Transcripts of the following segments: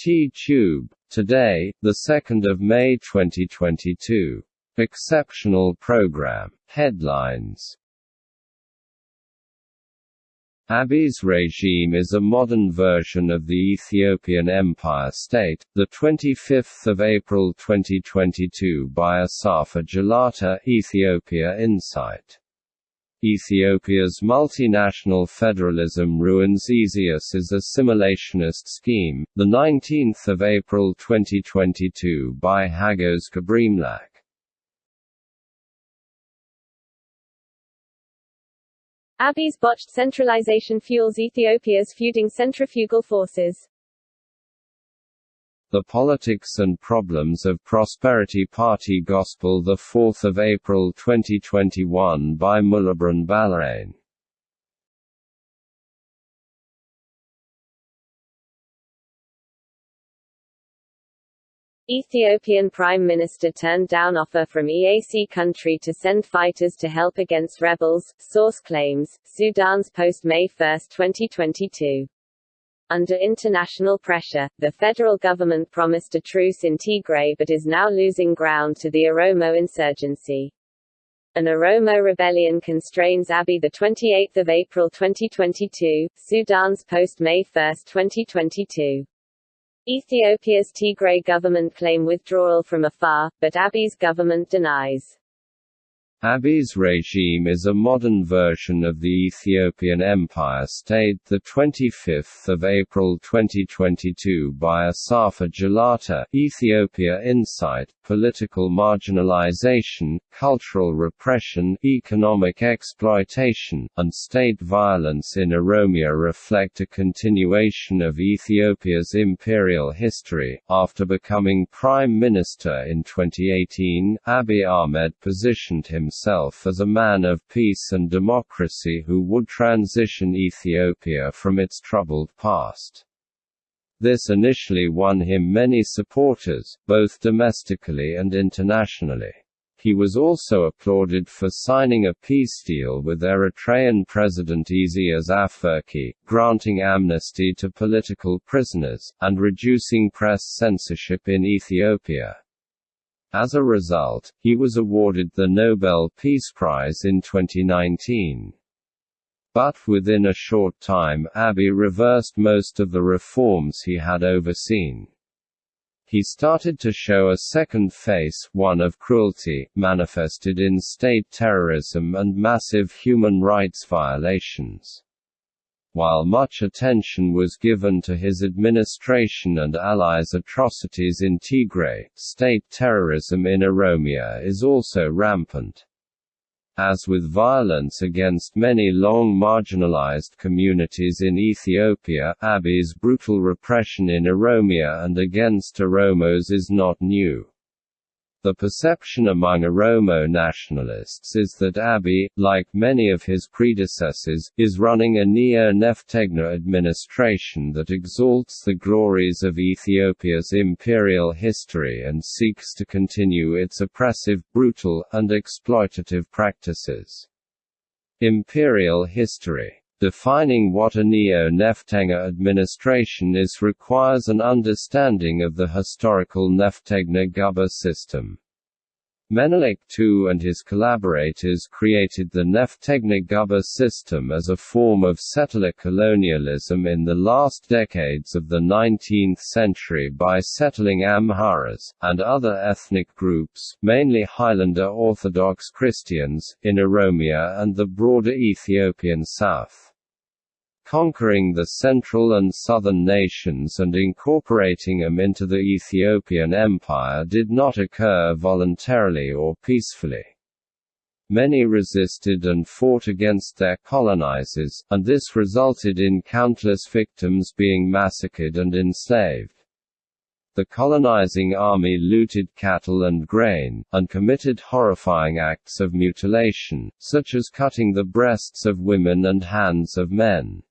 T-Tube. Today, 2 May 2022. Exceptional program. Headlines Abiy's regime is a modern version of the Ethiopian Empire State, the 25th of April 2022 by Asafa Jalata, Ethiopia Insight. Ethiopia's multinational federalism ruins as assimilationist scheme, the 19th of April 2022 by Hagos Gebreamlak. Abiy's botched centralization fuels Ethiopia's feuding centrifugal forces. The Politics and Problems of Prosperity Party Gospel 4 April 2021 by Mullabran Balarain Ethiopian Prime Minister turned down offer from EAC country to send fighters to help against rebels, source claims, Sudans Post May 1, 2022. Under international pressure, the federal government promised a truce in Tigray but is now losing ground to the Oromo insurgency. An Oromo rebellion constrains Abiy 28 April 2022, Sudans Post May 1, 2022. Ethiopia's Tigray government claim withdrawal from Afar, but Abiy's government denies. Abiy's regime is a modern version of the Ethiopian Empire State the 25th of April 2022 by Asafa Jalata Ethiopia Insight Political marginalization, cultural repression, economic exploitation, and state violence in Oromia reflect a continuation of Ethiopia's imperial history. After becoming prime minister in 2018, Abiy Ahmed positioned himself himself as a man of peace and democracy who would transition Ethiopia from its troubled past. This initially won him many supporters, both domestically and internationally. He was also applauded for signing a peace deal with Eritrean President Isaias Afwerki, granting amnesty to political prisoners, and reducing press censorship in Ethiopia. As a result, he was awarded the Nobel Peace Prize in 2019. But within a short time Abiy reversed most of the reforms he had overseen. He started to show a second face, one of cruelty, manifested in state terrorism and massive human rights violations. While much attention was given to his administration and allies' atrocities in Tigray, state terrorism in Oromia is also rampant. As with violence against many long marginalized communities in Ethiopia, Abiy's brutal repression in Oromia and against Oromos is not new. The perception among Oromo nationalists is that Abiy, like many of his predecessors, is running a neo-Neftegna administration that exalts the glories of Ethiopia's imperial history and seeks to continue its oppressive, brutal, and exploitative practices. Imperial history Defining what a neo-Neftegna administration is requires an understanding of the historical Neftegna Guba system. Menelik II and his collaborators created the Neftegna Guba system as a form of settler colonialism in the last decades of the 19th century by settling Amharas, and other ethnic groups, mainly Highlander Orthodox Christians, in Oromia and the broader Ethiopian south conquering the central and southern nations and incorporating them into the Ethiopian Empire did not occur voluntarily or peacefully. Many resisted and fought against their colonizers, and this resulted in countless victims being massacred and enslaved. The colonizing army looted cattle and grain, and committed horrifying acts of mutilation, such as cutting the breasts of women and hands of men.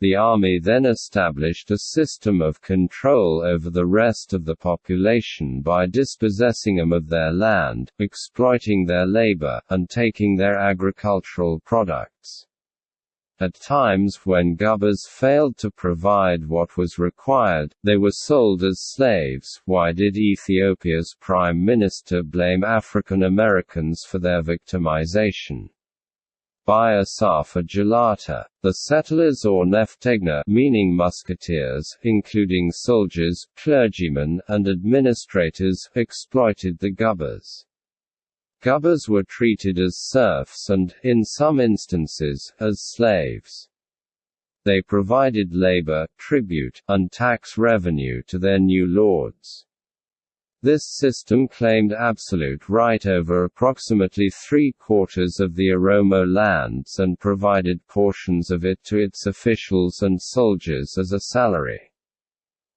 The army then established a system of control over the rest of the population by dispossessing them of their land, exploiting their labor, and taking their agricultural products. At times when gubbers failed to provide what was required, they were sold as slaves. Why did Ethiopia's prime minister blame African Americans for their victimization? By Asafa Jalata, the settlers or Neftegna meaning musketeers, including soldiers, clergymen, and administrators, exploited the gubbers. Gubbers were treated as serfs and, in some instances, as slaves. They provided labor, tribute, and tax revenue to their new lords. This system claimed absolute right over approximately three-quarters of the Oromo lands and provided portions of it to its officials and soldiers as a salary.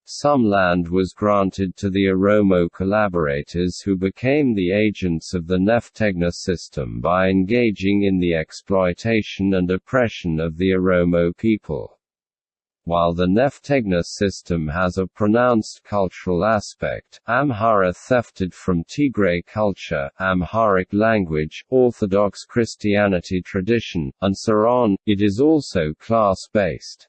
Some land was granted to the Oromo collaborators who became the agents of the Neftegna system by engaging in the exploitation and oppression of the Oromo people. While the Neftegna system has a pronounced cultural aspect, Amhara thefted from Tigray culture, Amharic language, Orthodox Christianity tradition, and so on, it is also class-based.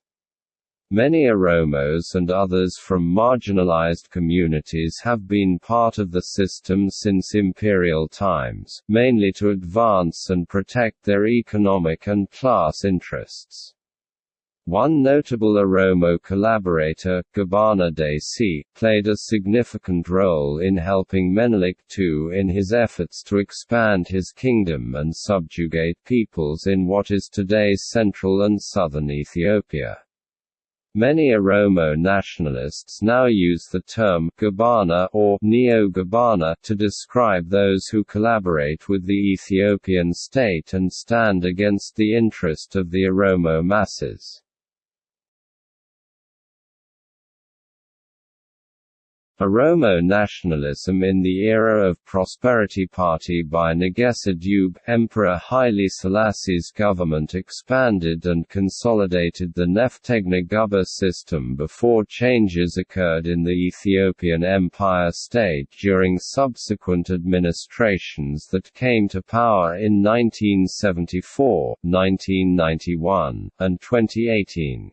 Many Oromos and others from marginalized communities have been part of the system since imperial times, mainly to advance and protect their economic and class interests. One notable Oromo collaborator, Gabana Desi, played a significant role in helping Menelik II in his efforts to expand his kingdom and subjugate peoples in what is today's central and southern Ethiopia. Many Oromo nationalists now use the term Gabana or Neo-Gabana to describe those who collaborate with the Ethiopian state and stand against the interest of the Oromo masses. Oromo nationalism in the era of Prosperity Party by Negesa Dube, Emperor Haile Selassie's government expanded and consolidated the Neftegna Gubba system before changes occurred in the Ethiopian Empire State during subsequent administrations that came to power in 1974, 1991, and 2018.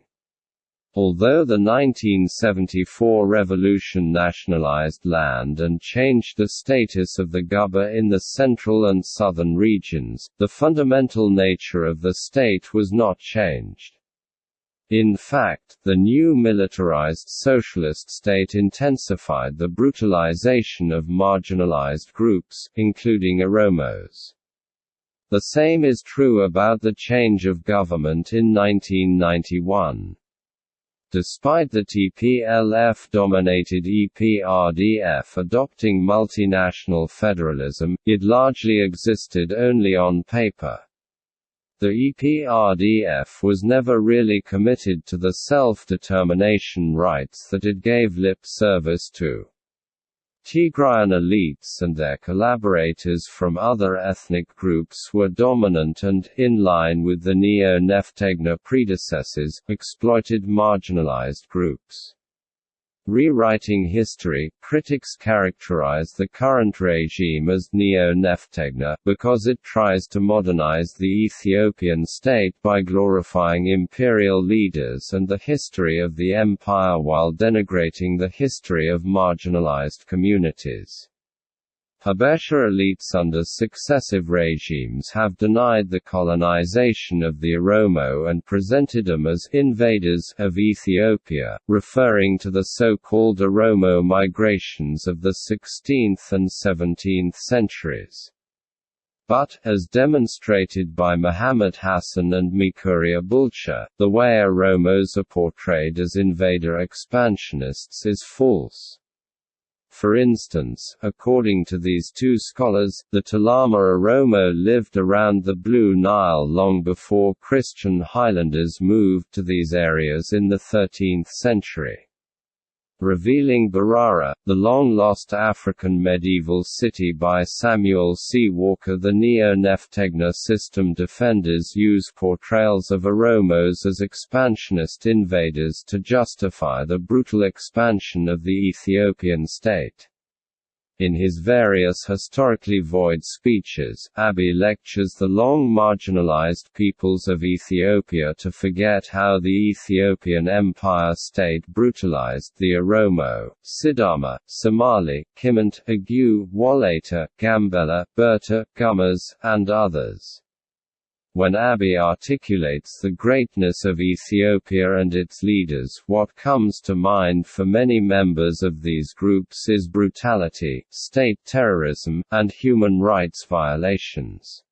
Although the 1974 revolution nationalized land and changed the status of the Gubba in the central and southern regions, the fundamental nature of the state was not changed. In fact, the new militarized socialist state intensified the brutalization of marginalized groups, including Oromos. The same is true about the change of government in 1991. Despite the TPLF-dominated EPRDF adopting multinational federalism, it largely existed only on paper. The EPRDF was never really committed to the self-determination rights that it gave lip service to. Tigrayan elites and their collaborators from other ethnic groups were dominant and, in line with the Neo-Neftegna predecessors, exploited marginalized groups. Rewriting history, critics characterize the current regime as neo-Neftegna, because it tries to modernize the Ethiopian state by glorifying imperial leaders and the history of the empire while denigrating the history of marginalized communities. Habesha elites under successive regimes have denied the colonization of the Oromo and presented them as invaders of Ethiopia, referring to the so-called Oromo migrations of the 16th and 17th centuries. But, as demonstrated by Mohammed Hassen and Mekuria Bulcha, the way Oromos are portrayed as invader expansionists is false. For instance, according to these two scholars, the Tulama Oromo lived around the Blue Nile long before Christian Highlanders moved to these areas in the 13th century revealing Barara, the long-lost African medieval city by Samuel C. Walker The Neo-Neftegna system defenders use portrayals of Oromos as expansionist invaders to justify the brutal expansion of the Ethiopian state. In his various historically void speeches, Abiy lectures the long marginalized peoples of Ethiopia to forget how the Ethiopian Empire State brutalized the Oromo, Sidama, Somali, Kimant, Agu, Wolaita, Gambela, Berta, Gumuz, and others. When Abiy articulates the greatness of Ethiopia and its leaders, what comes to mind for many members of these groups is brutality, state terrorism, and human rights violations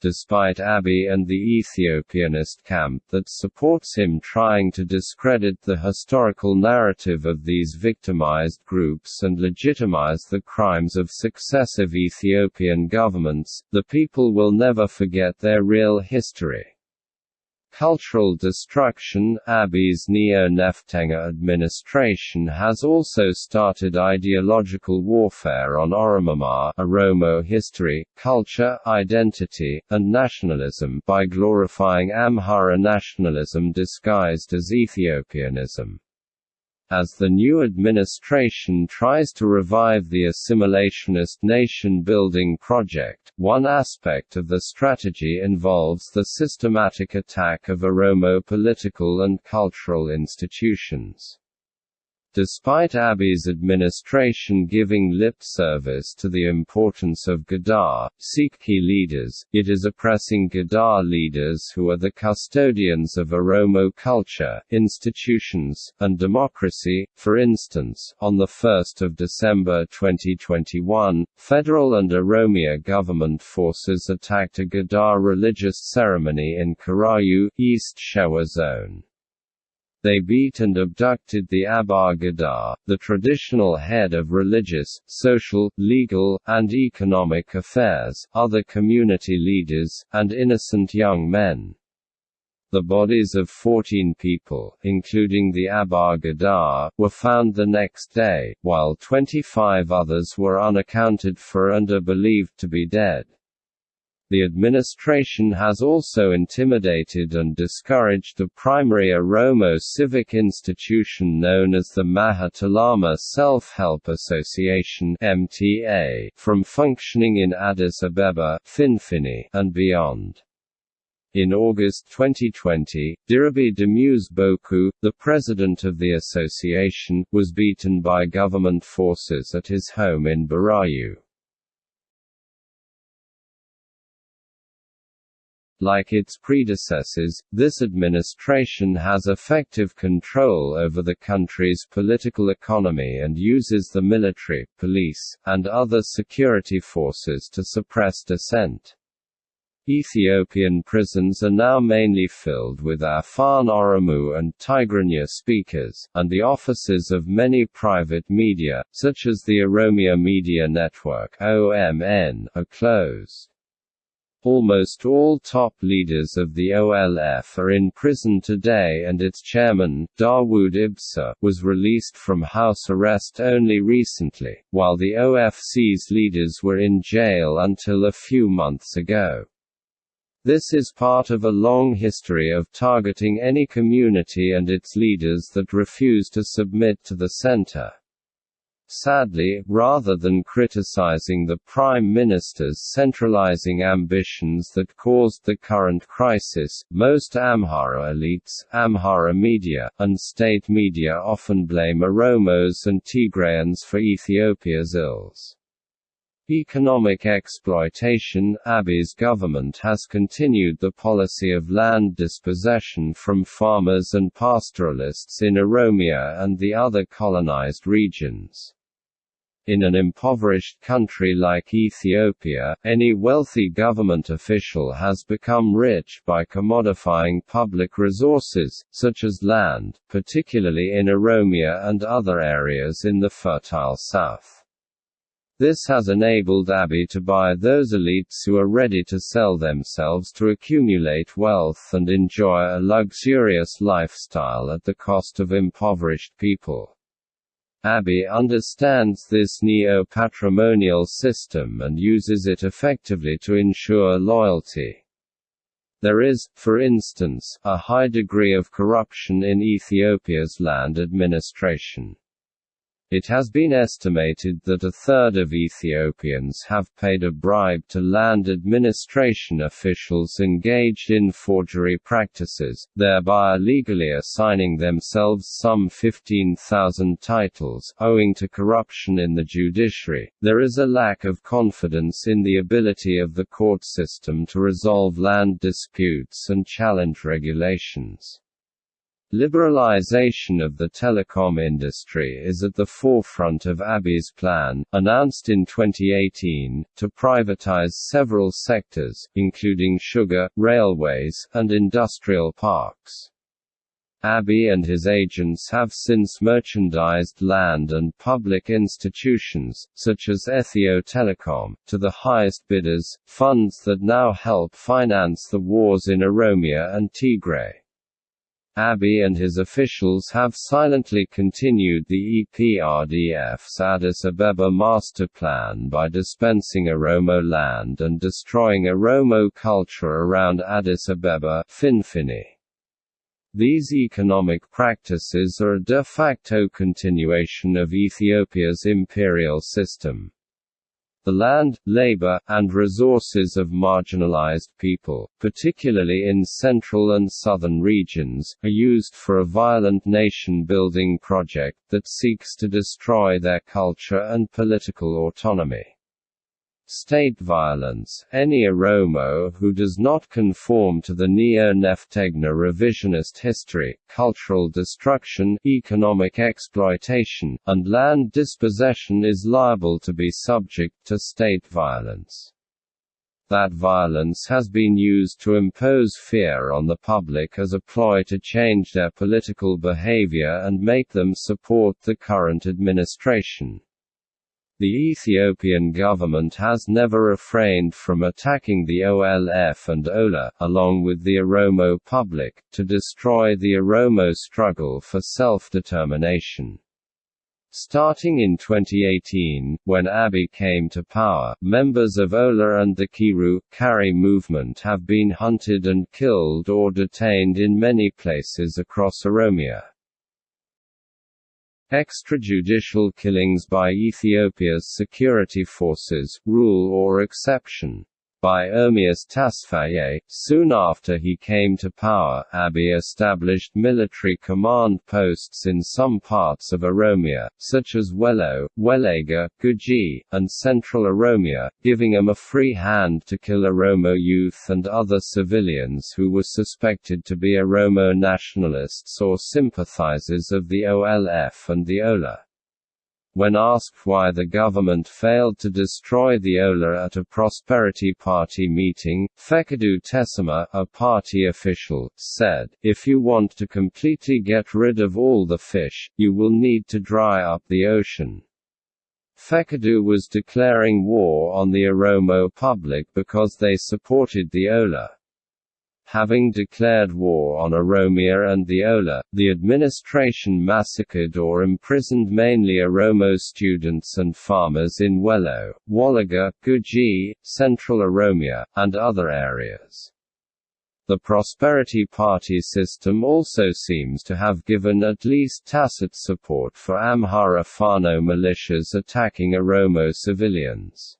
despite Abiy and the Ethiopianist camp that supports him trying to discredit the historical narrative of these victimized groups and legitimize the crimes of successive Ethiopian governments, the people will never forget their real history. Cultural destruction Abiy's neo-Neftegna administration has also started ideological warfare on Oromoma Oromo history, culture, identity, and nationalism by glorifying Amhara nationalism disguised as Ethiopianism. As the new administration tries to revive the assimilationist nation-building project, one aspect of the strategy involves the systematic attack of Oromo political and cultural institutions. Despite Abiy's administration giving lip service to the importance of Gadaa, Sikhi leaders, it is oppressing Gadaa leaders who are the custodians of Oromo culture, institutions, and democracy. For instance, on 1 December 2021, federal and Oromia government forces attacked a Gadaa religious ceremony in Karayu, East Shewa Zone. They beat and abducted the Abba Gadaa, the traditional head of religious, social, legal, and economic affairs, other community leaders, and innocent young men. The bodies of 14 people, including the Abba Gadaa, were found the next day, while 25 others were unaccounted for and are believed to be dead. The administration has also intimidated and discouraged the primary Oromo civic institution known as the Macha-Tulama Self-Help Association (MTA) from functioning in Addis Abeba, Finfinne, and beyond. In August 2020, Dirabi Demuse Boku, the president of the association, was beaten by government forces at his home in Burayu. Like its predecessors, this administration has effective control over the country's political economy and uses the military, police, and other security forces to suppress dissent. Ethiopian prisons are now mainly filled with Afan Oromo and Tigrinya speakers, and the offices of many private media, such as the Oromia Media Network (OMN), are closed. Almost all top leaders of the OLF are in prison today and its chairman, Dawood Ibsa, was released from house arrest only recently, while the OFC's leaders were in jail until a few months ago. This is part of a long history of targeting any community and its leaders that refuse to submit to the center. Sadly, rather than criticizing the Prime Minister's centralizing ambitions that caused the current crisis, most Amhara elites, Amhara media, and state media often blame Oromos and Tigrayans for Ethiopia's ills. Economic exploitation Abiy's government has continued the policy of land dispossession from farmers and pastoralists in Oromia and the other colonized regions. In an impoverished country like Ethiopia, any wealthy government official has become rich by commodifying public resources, such as land, particularly in Oromia and other areas in the fertile south. This has enabled Abiy to buy those elites who are ready to sell themselves to accumulate wealth and enjoy a luxurious lifestyle at the cost of impoverished people. Abiy understands this neo-patrimonial system and uses it effectively to ensure loyalty. There is, for instance, a high degree of corruption in Ethiopia's land administration. It has been estimated that a third of Ethiopians have paid a bribe to land administration officials engaged in forgery practices, thereby illegally assigning themselves some 15,000 titles. Owing to corruption in the judiciary, there is a lack of confidence in the ability of the court system to resolve land disputes and challenge regulations. Liberalization of the telecom industry is at the forefront of Abiy's plan, announced in 2018, to privatize several sectors, including sugar, railways, and industrial parks. Abiy and his agents have since merchandised land and public institutions, such as Ethio Telecom, to the highest bidders, funds that now help finance the wars in Oromia and Tigray. Abiy and his officials have silently continued the EPRDF's Addis Abeba master plan by dispensing Oromo land and destroying Oromo culture around Addis Abeba Finfinne. These economic practices are a de facto continuation of Ethiopia's imperial system. The land, labor, and resources of marginalized people, particularly in central and southern regions, are used for a violent nation-building project that seeks to destroy their culture and political autonomy. State violence Any Oromo who does not conform to the Neo-Neftegna revisionist history, cultural destruction, economic exploitation, and land dispossession is liable to be subject to state violence. That violence has been used to impose fear on the public as a ploy to change their political behavior and make them support the current administration. The Ethiopian government has never refrained from attacking the OLF and OLA, along with the Oromo public, to destroy the Oromo struggle for self-determination. Starting in 2018, when Abiy came to power, members of Ola and the Qeerroo, Kari movement have been hunted and killed or detained in many places across Oromia. Extrajudicial killings by Ethiopia's security forces, rule or exception by Ermias Tasfaye. Soon after he came to power, Abiy established military command posts in some parts of Oromia, such as Wello, Welega, Guji, and Central Oromia, giving him a free hand to kill Oromo youth and other civilians who were suspected to be Oromo nationalists or sympathizers of the OLF and the OLA. When asked why the government failed to destroy the Ola at a Prosperity Party meeting, Fekadu Tesema, a party official, said, If you want to completely get rid of all the fish, you will need to dry up the ocean. Fekadu was declaring war on the Oromo public because they supported the Ola. Having declared war on Oromia and the Ola, the administration massacred or imprisoned mainly Oromo students and farmers in Wello, Wallaga, Guji, Central Oromia, and other areas. The Prosperity Party system also seems to have given at least tacit support for Amhara Fano militias attacking Oromo civilians.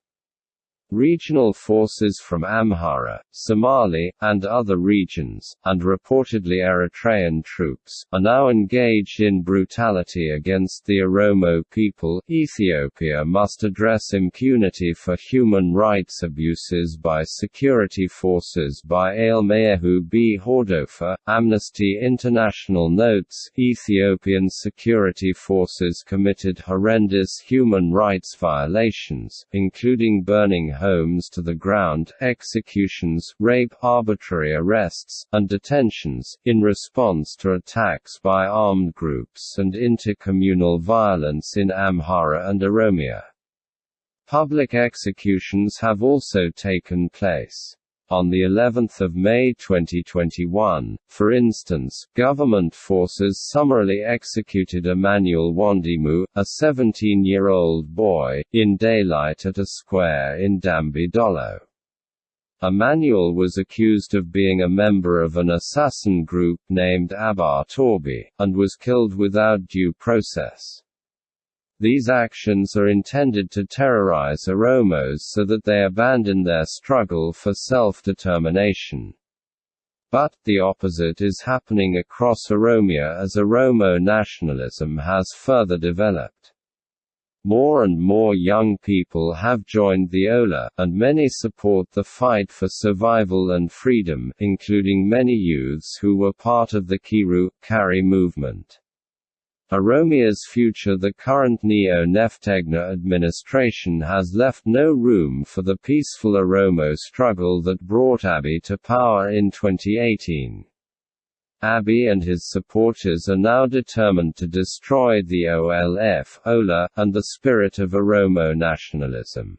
Regional forces from Amhara, Somali, and other regions, and reportedly Eritrean troops, are now engaged in brutality against the Oromo people. Ethiopia must address impunity for human rights abuses by security forces by Alemayehu B. Hordofa. Amnesty International notes Ethiopian security forces committed horrendous human rights violations, including burning homes to the ground, executions, rape, arbitrary arrests, and detentions, in response to attacks by armed groups and intercommunal violence in Amhara and Oromia. Public executions have also taken place. On the 11th of May 2021, for instance, government forces summarily executed Emmanuel Wondimu, a 17-year-old boy, in daylight at a square in Dembi Dolo. Emmanuel was accused of being a member of an assassin group named Abar Torbi, and was killed without due process. These actions are intended to terrorize Oromos so that they abandon their struggle for self-determination. But, the opposite is happening across Oromia as Oromo nationalism has further developed. More and more young people have joined the OLA, and many support the fight for survival and freedom, including many youths who were part of the Qeerroo, Kari movement. Oromia's future The current Neo-Neftegna administration has left no room for the peaceful Oromo struggle that brought Abiy to power in 2018. Abiy and his supporters are now determined to destroy the OLF, OLA, and the spirit of Oromo nationalism.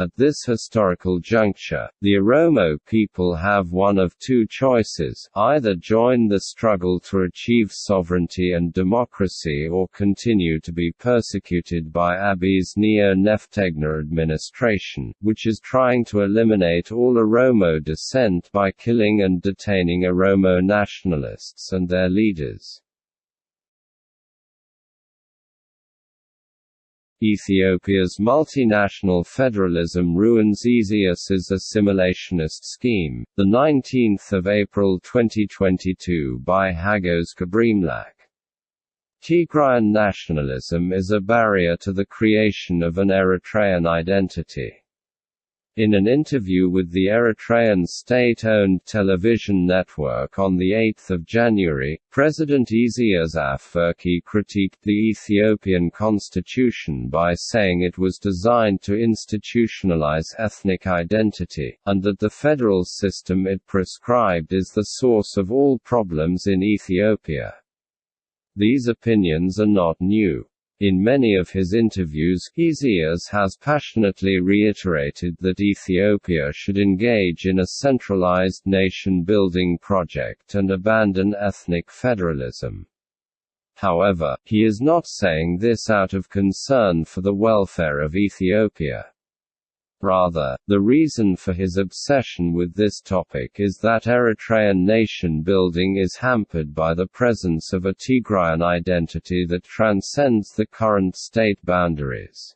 At this historical juncture, the Oromo people have one of two choices, either join the struggle to achieve sovereignty and democracy or continue to be persecuted by Abiy's Neo-Neftegna administration, which is trying to eliminate all Oromo descent by killing and detaining Oromo nationalists and their leaders. Ethiopia's multinational federalism ruins Isaias's assimilationist scheme. The 19th of April 2022 by Hagos Gebreamlak. Tigrayan nationalism is a barrier to the creation of an Eritrean identity. In an interview with the Eritrean state-owned television network on 8 January, President Isaias Afwerki critiqued the Ethiopian constitution by saying it was designed to institutionalize ethnic identity, and that the federal system it prescribed is the source of all problems in Ethiopia. These opinions are not new. In many of his interviews, Isaias has passionately reiterated that Ethiopia should engage in a centralized nation-building project and abandon ethnic federalism. However, he is not saying this out of concern for the welfare of Ethiopia. Rather, the reason for his obsession with this topic is that Eritrean nation-building is hampered by the presence of a Tigrayan identity that transcends the current state boundaries.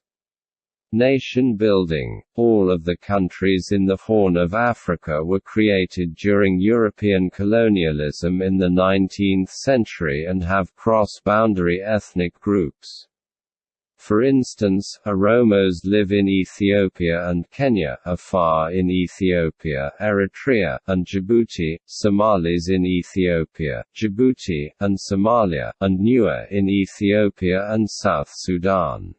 Nation building All of the countries in the Horn of Africa were created during European colonialism in the 19th century and have cross-boundary ethnic groups. For instance, Oromos live in Ethiopia and Kenya, Afar in Ethiopia, Eritrea, and Djibouti, Somalis in Ethiopia, Djibouti, and Somalia, and Nuer in Ethiopia and South Sudan.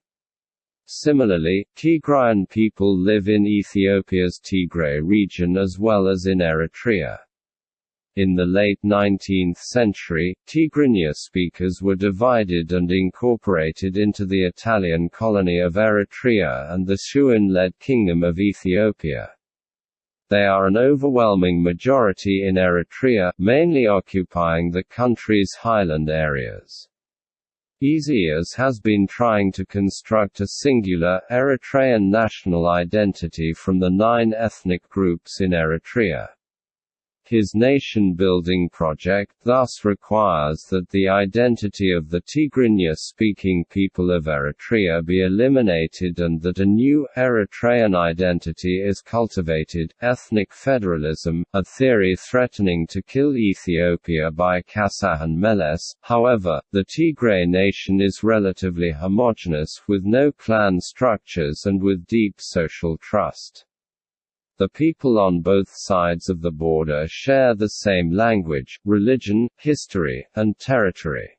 Similarly, Tigrayan people live in Ethiopia's Tigray region as well as in Eritrea. In the late 19th century, Tigrinya speakers were divided and incorporated into the Italian colony of Eritrea and the Shewan-led Kingdom of Ethiopia. They are an overwhelming majority in Eritrea, mainly occupying the country's highland areas. Isaias has been trying to construct a singular, Eritrean national identity from the nine ethnic groups in Eritrea. His nation-building project thus requires that the identity of the Tigrinya-speaking people of Eritrea be eliminated and that a new, Eritrean identity is cultivated. Ethnic federalism, a theory threatening to kill Ethiopia by Kasahan Meles, however, the Tigray nation is relatively homogeneous with no clan structures and with deep social trust. The people on both sides of the border share the same language, religion, history, and territory.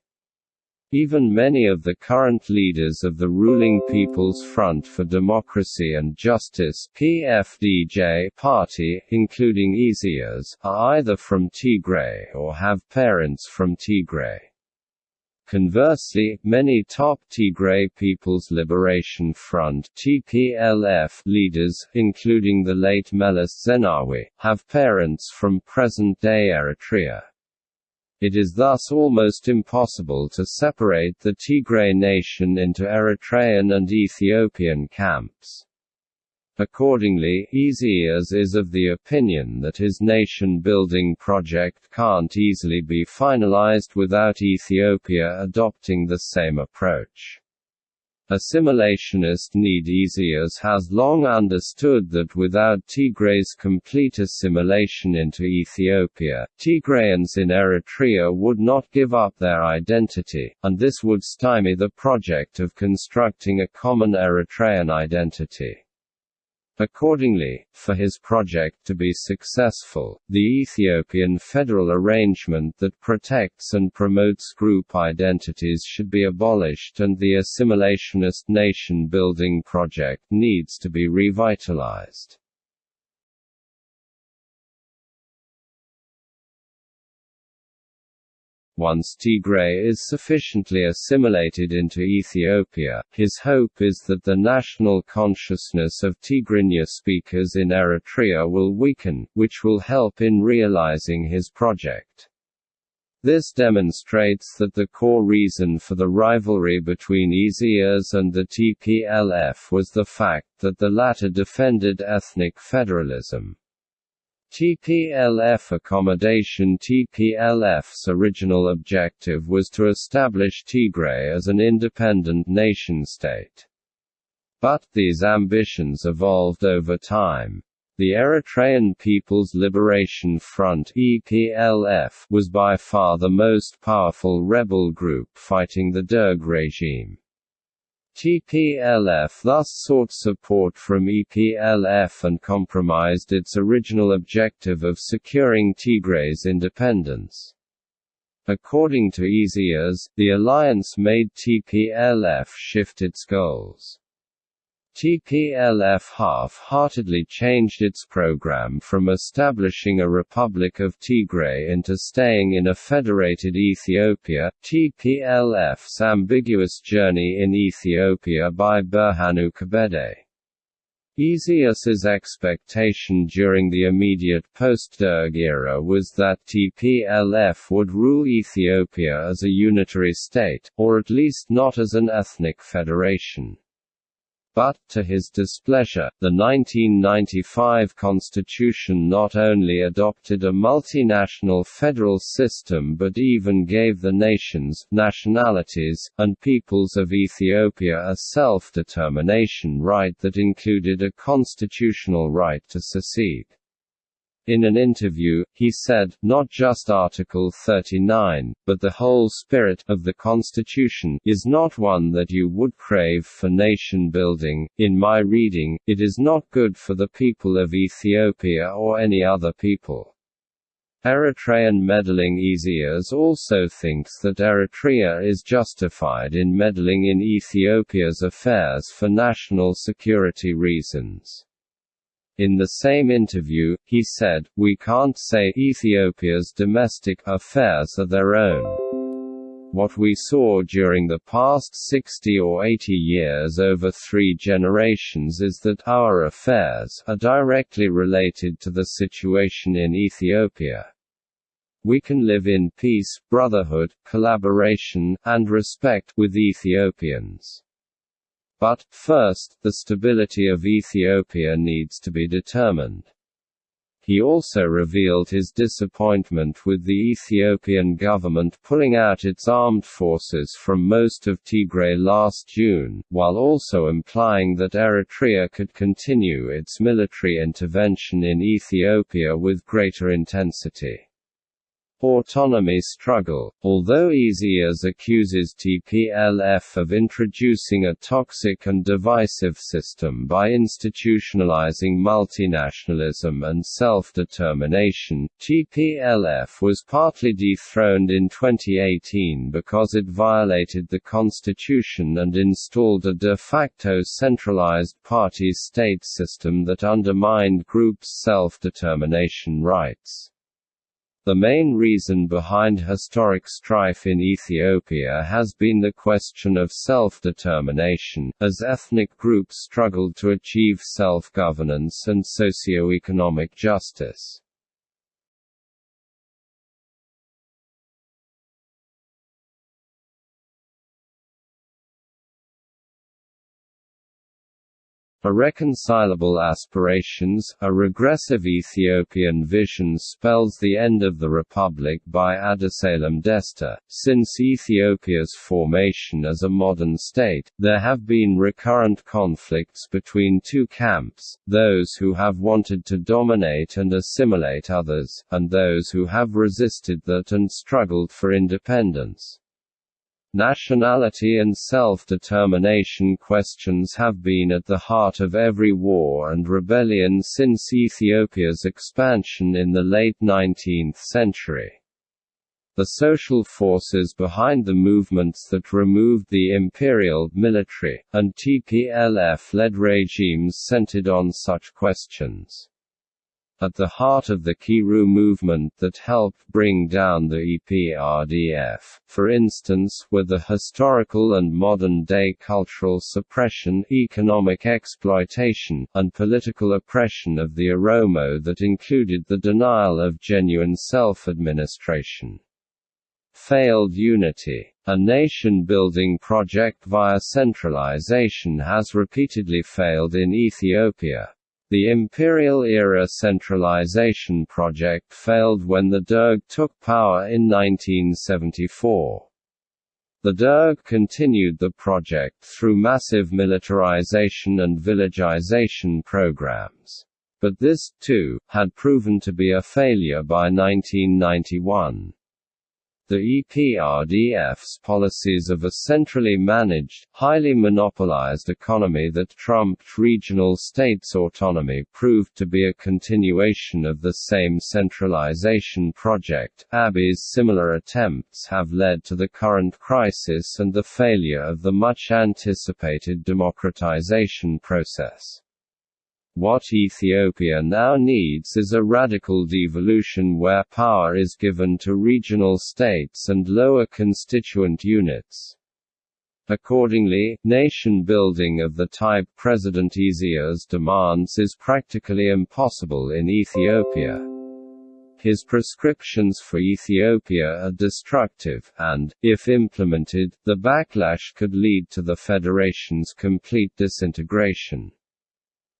Even many of the current leaders of the ruling People's Front for Democracy and Justice PFDJ party, including Isaias, are either from Tigray or have parents from Tigray. Conversely, many top Tigray People's Liberation Front (TPLF) leaders, including the late Meles Zenawi, have parents from present-day Eritrea. It is thus almost impossible to separate the Tigray nation into Eritrean and Ethiopian camps. Accordingly, Isaias is of the opinion that his nation-building project can't easily be finalized without Ethiopia adopting the same approach. Assimilationist Need Isaias has long understood that without Tigray's complete assimilation into Ethiopia, Tigrayans in Eritrea would not give up their identity, and this would stymie the project of constructing a common Eritrean identity. Accordingly, for his project to be successful, the Ethiopian federal arrangement that protects and promotes group identities should be abolished and the assimilationist nation-building project needs to be revitalized. Once Tigray is sufficiently assimilated into Ethiopia, his hope is that the national consciousness of Tigrinya speakers in Eritrea will weaken, which will help in realizing his project. This demonstrates that the core reason for the rivalry between Isaias and the TPLF was the fact that the latter defended ethnic federalism. TPLF accommodation TPLF's original objective was to establish Tigray as an independent nation-state. But, these ambitions evolved over time. The Eritrean People's Liberation Front EPLF was by far the most powerful rebel group fighting the Derg regime. TPLF thus sought support from EPLF and compromised its original objective of securing Tigray's independence. According to Isaias, the alliance made TPLF shift its goals. TPLF half-heartedly changed its program from establishing a Republic of Tigray into staying in a federated Ethiopia. TPLF's ambiguous journey in Ethiopia by Berhanu Kebede. Isaias's expectation during the immediate post-Derg era was that TPLF would rule Ethiopia as a unitary state, or at least not as an ethnic federation. But, to his displeasure, the 1995 constitution not only adopted a multinational federal system but even gave the nations, nationalities, and peoples of Ethiopia a self-determination right that included a constitutional right to secede. In an interview, he said, not just Article 39, but the whole spirit of the Constitution is not one that you would crave for nation building. In my reading, it is not good for the people of Ethiopia or any other people. Eritrean meddling Isaias also thinks that Eritrea is justified in meddling in Ethiopia's affairs for national security reasons. In the same interview, he said, We can't say Ethiopia's domestic affairs are their own. What we saw during the past 60 or 80 years over three generations is that our affairs are directly related to the situation in Ethiopia. We can live in peace, brotherhood, collaboration, and respect with Ethiopians. But, first, the stability of Ethiopia needs to be determined. He also revealed his disappointment with the Ethiopian government pulling out its armed forces from most of Tigray last June, while also implying that Eritrea could continue its military intervention in Ethiopia with greater intensity. Autonomy struggle, although Isaias accuses TPLF of introducing a toxic and divisive system by institutionalizing multinationalism and self-determination, TPLF was partly dethroned in 2018 because it violated the constitution and installed a de facto centralized party-state system that undermined groups' self-determination rights. The main reason behind historic strife in Ethiopia has been the question of self-determination, as ethnic groups struggled to achieve self-governance and socio-economic justice. Irreconcilable aspirations, a regressive Ethiopian vision spells the end of the republic by Adusalam Desta. Since Ethiopia's formation as a modern state, there have been recurrent conflicts between two camps, those who have wanted to dominate and assimilate others, and those who have resisted that and struggled for independence. Nationality and self-determination questions have been at the heart of every war and rebellion since Ethiopia's expansion in the late 19th century. The social forces behind the movements that removed the imperial, military, and TPLF-led regimes centered on such questions. At the heart of the Qeerroo movement that helped bring down the EPRDF, for instance, were the historical and modern-day cultural suppression, economic exploitation, and political oppression of the Oromo that included the denial of genuine self-administration. Failed unity. A nation-building project via centralization has repeatedly failed in Ethiopia. The imperial-era centralization project failed when the Derg took power in 1974. The Derg continued the project through massive militarization and villagization programs. But this, too, had proven to be a failure by 1991. The EPRDF's policies of a centrally managed, highly monopolized economy that trumped regional states' autonomy proved to be a continuation of the same centralization project. Abiy's similar attempts have led to the current crisis and the failure of the much anticipated democratization process. What Ethiopia now needs is a radical devolution where power is given to regional states and lower constituent units. Accordingly, nation building of the type President Isaias demands is practically impossible in Ethiopia. His prescriptions for Ethiopia are destructive, and, if implemented, the backlash could lead to the federation's complete disintegration.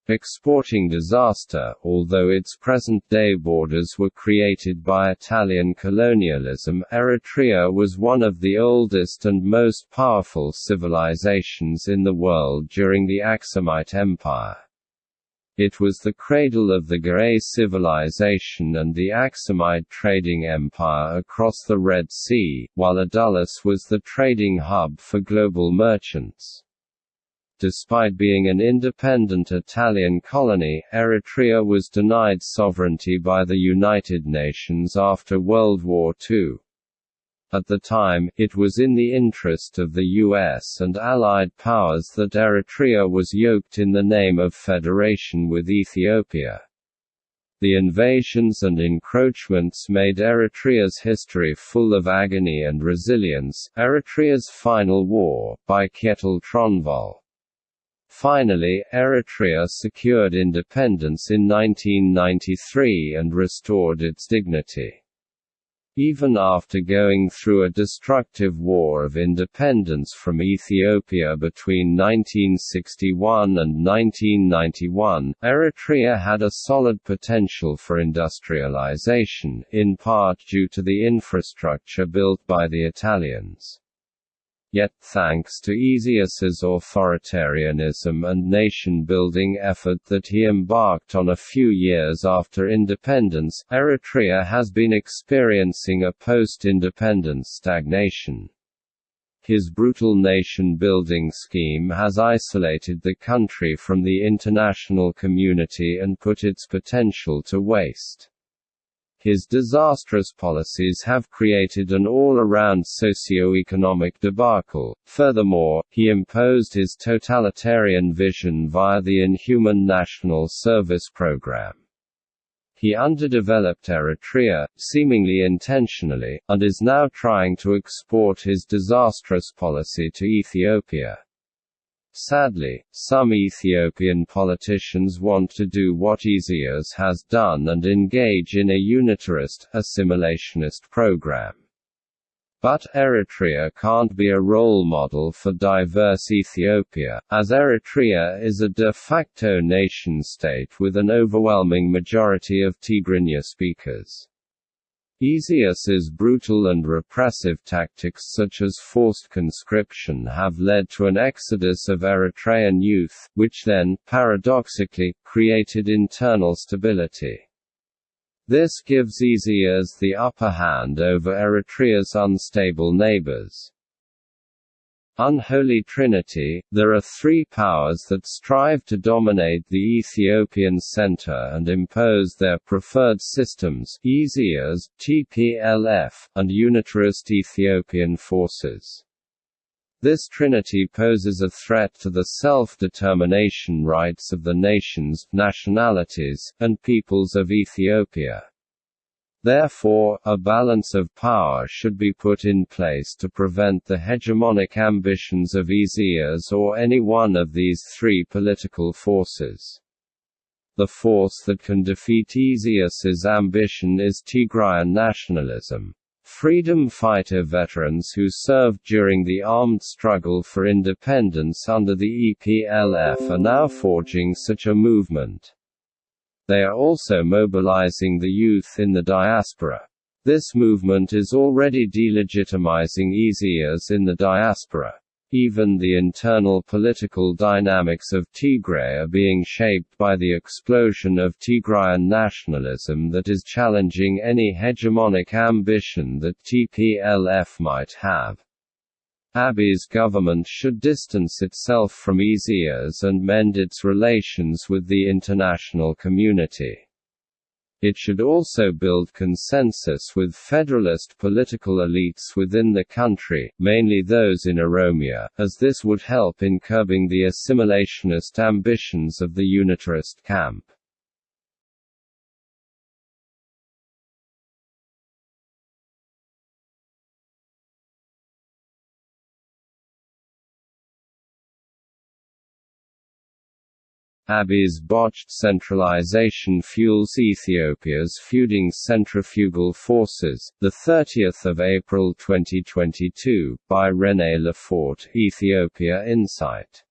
Exporting disaster, although its present-day borders were created by Italian colonialism, Eritrea was one of the oldest and most powerful civilizations in the world during the Aksumite Empire. It was the cradle of the Ge'ez civilization and the Aksumite trading empire across the Red Sea, while Adulis was the trading hub for global merchants. Despite being an independent Italian colony, Eritrea was denied sovereignty by the United Nations after World War II. At the time, it was in the interest of the US and Allied powers that Eritrea was yoked in the name of federation with Ethiopia. The invasions and encroachments made Eritrea's history full of agony and resilience. Eritrea's Final War, by Kjetil Tronvoll. Finally, Eritrea secured independence in 1993 and restored its dignity. Even after going through a destructive war of independence from Ethiopia between 1961 and 1991, Eritrea had a solid potential for industrialization, in part due to the infrastructure built by the Italians. Yet, thanks to Isaias's authoritarianism and nation-building effort that he embarked on a few years after independence, Eritrea has been experiencing a post-independence stagnation. His brutal nation-building scheme has isolated the country from the international community and put its potential to waste. His disastrous policies have created an all-around socio-economic debacle. Furthermore, he imposed his totalitarian vision via the inhuman National Service Program. He underdeveloped Eritrea, seemingly intentionally, and is now trying to export his disastrous policy to Ethiopia. Sadly, some Ethiopian politicians want to do what Isaias has done and engage in a unitarist, assimilationist program. But, Eritrea can't be a role model for diverse Ethiopia, as Eritrea is a de facto nation-state with an overwhelming majority of Tigrinya speakers. Isaias's brutal and repressive tactics such as forced conscription have led to an exodus of Eritrean youth, which then, paradoxically, created internal stability. This gives Isaias the upper hand over Eritrea's unstable neighbors. Unholy Trinity, there are three powers that strive to dominate the Ethiopian center and impose their preferred systems Isaias, TPLF, and unitarist Ethiopian forces. This trinity poses a threat to the self-determination rights of the nations, nationalities, and peoples of Ethiopia. Therefore, a balance of power should be put in place to prevent the hegemonic ambitions of Isaias or any one of these three political forces. The force that can defeat Isaias's ambition is Tigrayan nationalism. Freedom fighter veterans who served during the armed struggle for independence under the EPLF are now forging such a movement. They are also mobilizing the youth in the diaspora. This movement is already delegitimizing Isaias in the diaspora. Even the internal political dynamics of Tigray are being shaped by the explosion of Tigrayan nationalism that is challenging any hegemonic ambition that TPLF might have. Abiy's government should distance itself from Isaias and mend its relations with the international community. It should also build consensus with federalist political elites within the country, mainly those in Oromia, as this would help in curbing the assimilationist ambitions of the unitarist camp. Abiy's botched centralization fuels Ethiopia's feuding centrifugal forces. The 30th of April 2022 by René Lefort, Ethiopia Insight.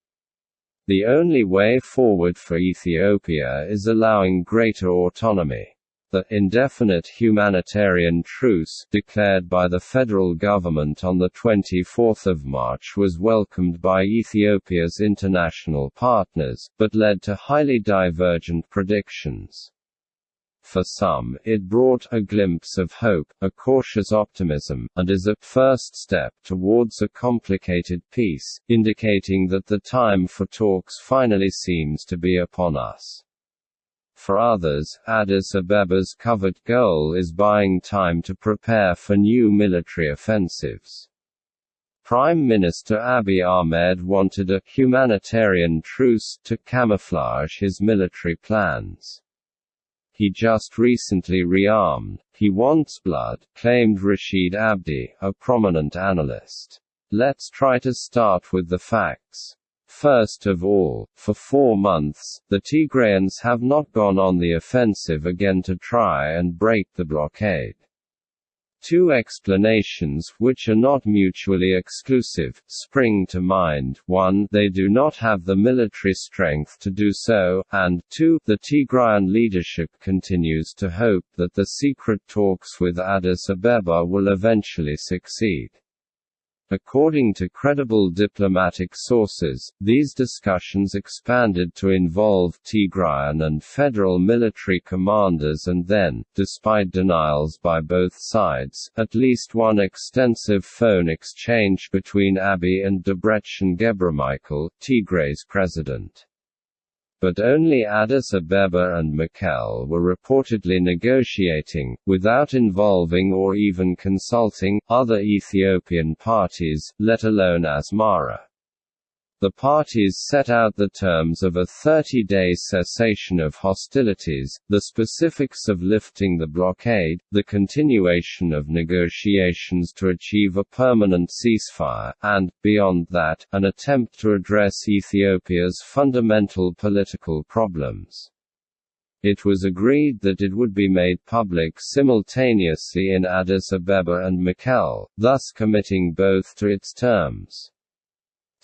The only way forward for Ethiopia is allowing greater autonomy. The indefinite humanitarian truce declared by the federal government on 24 March was welcomed by Ethiopia's international partners, but led to highly divergent predictions. For some, it brought a glimpse of hope, a cautious optimism, and is a first step towards a complicated peace, indicating that the time for talks finally seems to be upon us. For others, Addis Abeba's covert goal is buying time to prepare for new military offensives. Prime Minister Abiy Ahmed wanted a humanitarian truce to camouflage his military plans. He just recently rearmed. He wants blood, claimed Rashid Abdi, a prominent analyst. Let's try to start with the facts. First of all, for four months, the Tigrayans have not gone on the offensive again to try and break the blockade. Two explanations, which are not mutually exclusive, spring to mind. One, they do not have the military strength to do so, and two, the Tigrayan leadership continues to hope that the secret talks with Addis Abeba will eventually succeed. According to credible diplomatic sources, these discussions expanded to involve Tigrayan and federal military commanders and then, despite denials by both sides, at least one extensive phone exchange between Abiy and Debretsion Gebremichael, Tigray's president but only Addis Abeba and Mekelle were reportedly negotiating, without involving or even consulting, other Ethiopian parties, let alone Asmara. The parties set out the terms of a 30-day cessation of hostilities, the specifics of lifting the blockade, the continuation of negotiations to achieve a permanent ceasefire, and, beyond that, an attempt to address Ethiopia's fundamental political problems. It was agreed that it would be made public simultaneously in Addis Ababa and Mekelle, thus committing both to its terms.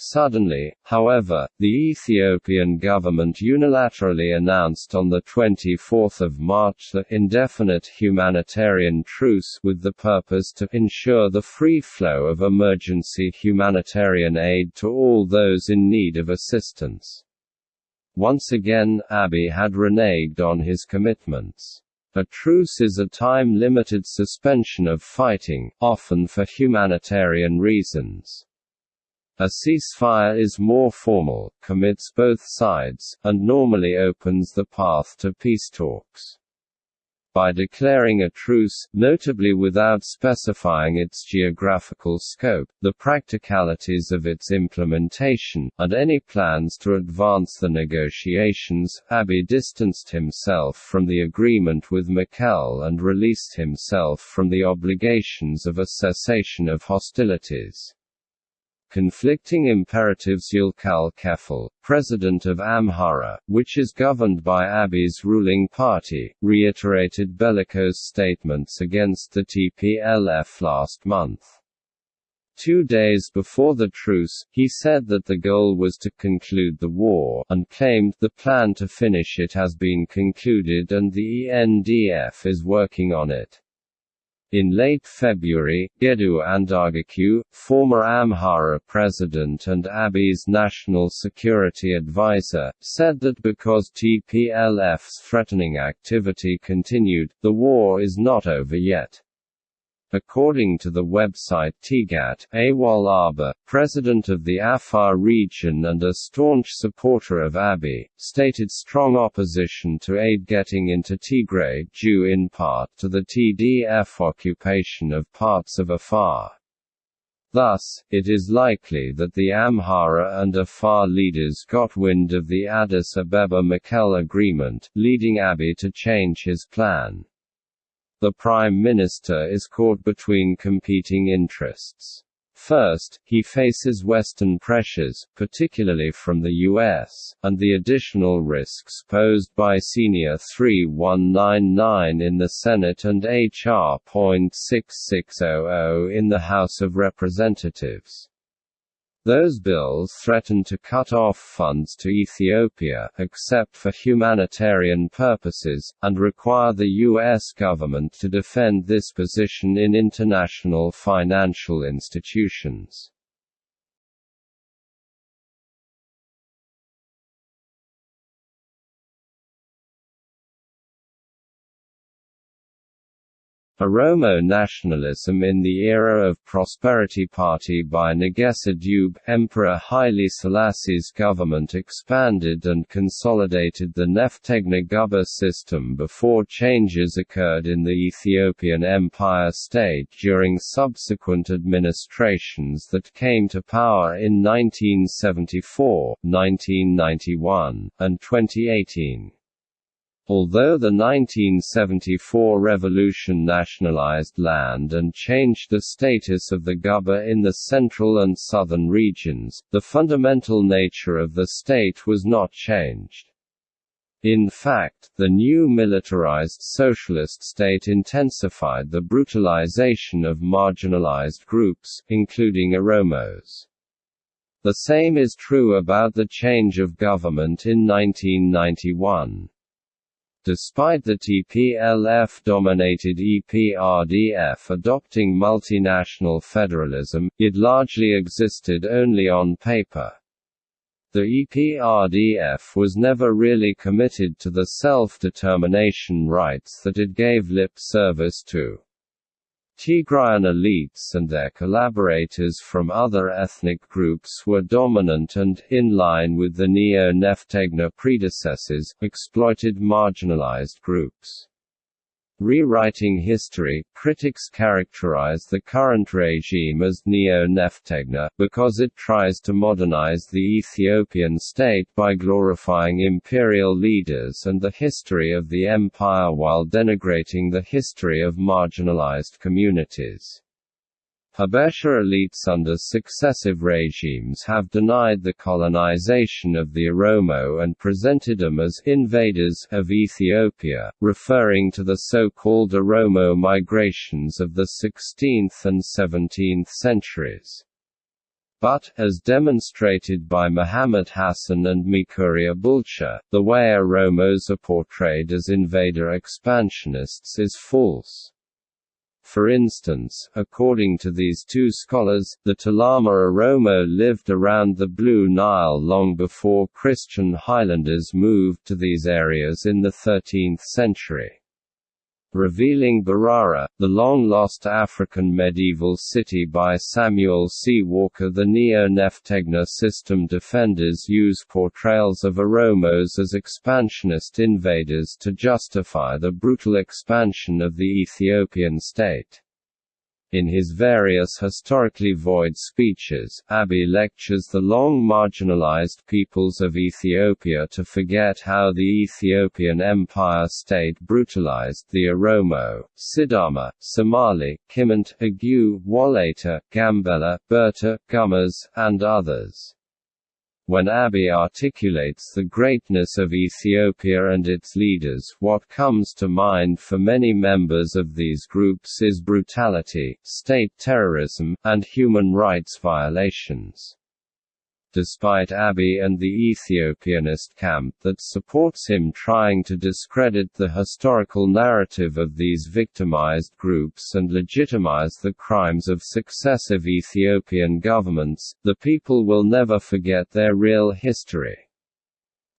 Suddenly, however, the Ethiopian government unilaterally announced on 24 March the indefinite humanitarian truce with the purpose to ensure the free flow of emergency humanitarian aid to all those in need of assistance. Once again, Abiy had reneged on his commitments. A truce is a time-limited suspension of fighting, often for humanitarian reasons. A ceasefire is more formal, commits both sides, and normally opens the path to peace talks. By declaring a truce, notably without specifying its geographical scope, the practicalities of its implementation, and any plans to advance the negotiations, Abiy distanced himself from the agreement with Mekelle and released himself from the obligations of a cessation of hostilities. Conflicting imperatives Yilkal Kefal, president of Amhara, which is governed by Abiy's ruling party, reiterated bellicose statements against the TPLF last month. Two days before the truce, he said that the goal was to conclude the war, and claimed the plan to finish it has been concluded and the ENDF is working on it. In late February, Gedu Andargachew, former Amhara president and Abiy's national security advisor, said that because TPLF's threatening activity continued, the war is not over yet. According to the website Tigat, Awal Arba, president of the Afar region and a staunch supporter of Abiy, stated strong opposition to aid getting into Tigray due in part to the TDF occupation of parts of Afar. Thus, it is likely that the Amhara and Afar leaders got wind of the Addis Ababa-Mekelle agreement, leading Abiy to change his plan. The Prime Minister is caught between competing interests. First, he faces Western pressures, particularly from the US, and the additional risks posed by Senior 3199 in the Senate and H.R.6600 in the House of Representatives. Those bills threaten to cut off funds to Ethiopia except for humanitarian purposes, and require the U.S. government to defend this position in international financial institutions. Oromo nationalism in the era of Prosperity Party by Negesa Dube, Emperor Haile Selassie's government expanded and consolidated the Neftegna Guba system before changes occurred in the Ethiopian Empire State during subsequent administrations that came to power in 1974, 1991, and 2018. Although the 1974 revolution nationalized land and changed the status of the Guba in the central and southern regions, the fundamental nature of the state was not changed. In fact, the new militarized socialist state intensified the brutalization of marginalized groups, including Oromos. The same is true about the change of government in 1991. Despite the TPLF-dominated EPRDF adopting multinational federalism, it largely existed only on paper. The EPRDF was never really committed to the self-determination rights that it gave lip service to. Tigrayan elites and their collaborators from other ethnic groups were dominant and, in line with the Neo-Neftegna predecessors, exploited marginalized groups. Rewriting history, critics characterize the current regime as neo-Neftegna, because it tries to modernize the Ethiopian state by glorifying imperial leaders and the history of the empire while denigrating the history of marginalized communities. Habesha elites under successive regimes have denied the colonization of the Oromo and presented them as «invaders» of Ethiopia, referring to the so-called Oromo migrations of the 16th and 17th centuries. But, as demonstrated by Mohammed Hassen and Mekuria Bulcha, the way Oromos are portrayed as invader expansionists is false. For instance, according to these two scholars, the Tulama Oromo lived around the Blue Nile long before Christian highlanders moved to these areas in the 13th century revealing Barara, the long-lost African medieval city by Samuel C. Walker The Neo-Neftegna system defenders use portrayals of Oromos as expansionist invaders to justify the brutal expansion of the Ethiopian state. In his various historically void speeches, Abiy lectures the long marginalized peoples of Ethiopia to forget how the Ethiopian Empire state brutalized the Oromo, Sidama, Somali, Kimant, Agu, Wolaita, Gambela, Berta, Gumuz, and others. When Abiy articulates the greatness of Ethiopia and its leaders what comes to mind for many members of these groups is brutality, state terrorism, and human rights violations despite Abiy and the Ethiopianist camp that supports him trying to discredit the historical narrative of these victimized groups and legitimize the crimes of successive Ethiopian governments, the people will never forget their real history.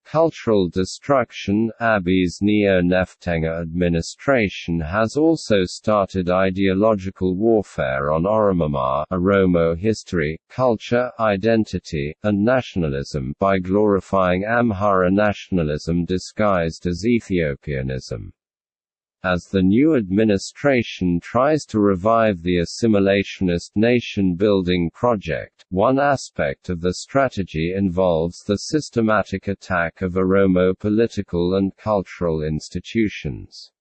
Cultural destruction Abiy's Neo-Neftegna administration has also started ideological warfare on Oromama Oromo history, culture, identity, and nationalism by glorifying Amhara nationalism disguised as Ethiopianism. As the new administration tries to revive the assimilationist nation-building project, one aspect of the strategy involves the systematic attack of Oromo political and cultural institutions.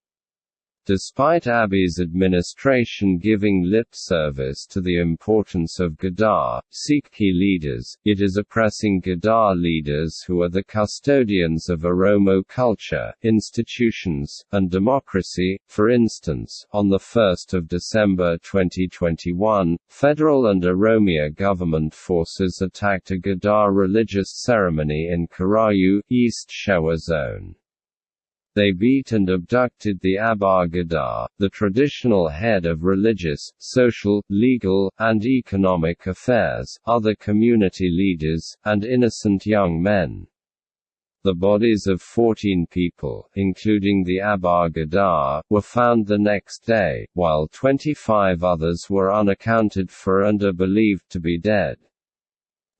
Despite Abiy's administration giving lip service to the importance of Gadaa, Sikhi leaders, it is oppressing Gadaa leaders who are the custodians of Oromo culture, institutions, and democracy. For instance, on 1 December 2021, federal and Oromia government forces attacked a Gadaa religious ceremony in Karayu, East Shewa Zone. They beat and abducted the Abba Gadaa, the traditional head of religious, social, legal, and economic affairs, other community leaders, and innocent young men. The bodies of 14 people, including the Abba Gadaa, were found the next day, while 25 others were unaccounted for and are believed to be dead.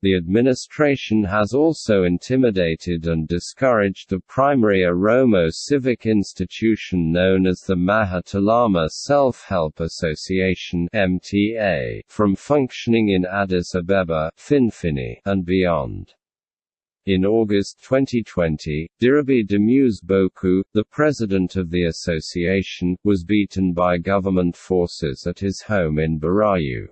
The administration has also intimidated and discouraged the primary Oromo civic institution known as the Macha-Tulama Self-Help Association (MTA) from functioning in Addis Abeba, Finfinne, and beyond. In August 2020, Dirribi Demissie Bokku, the president of the association, was beaten by government forces at his home in Burayu.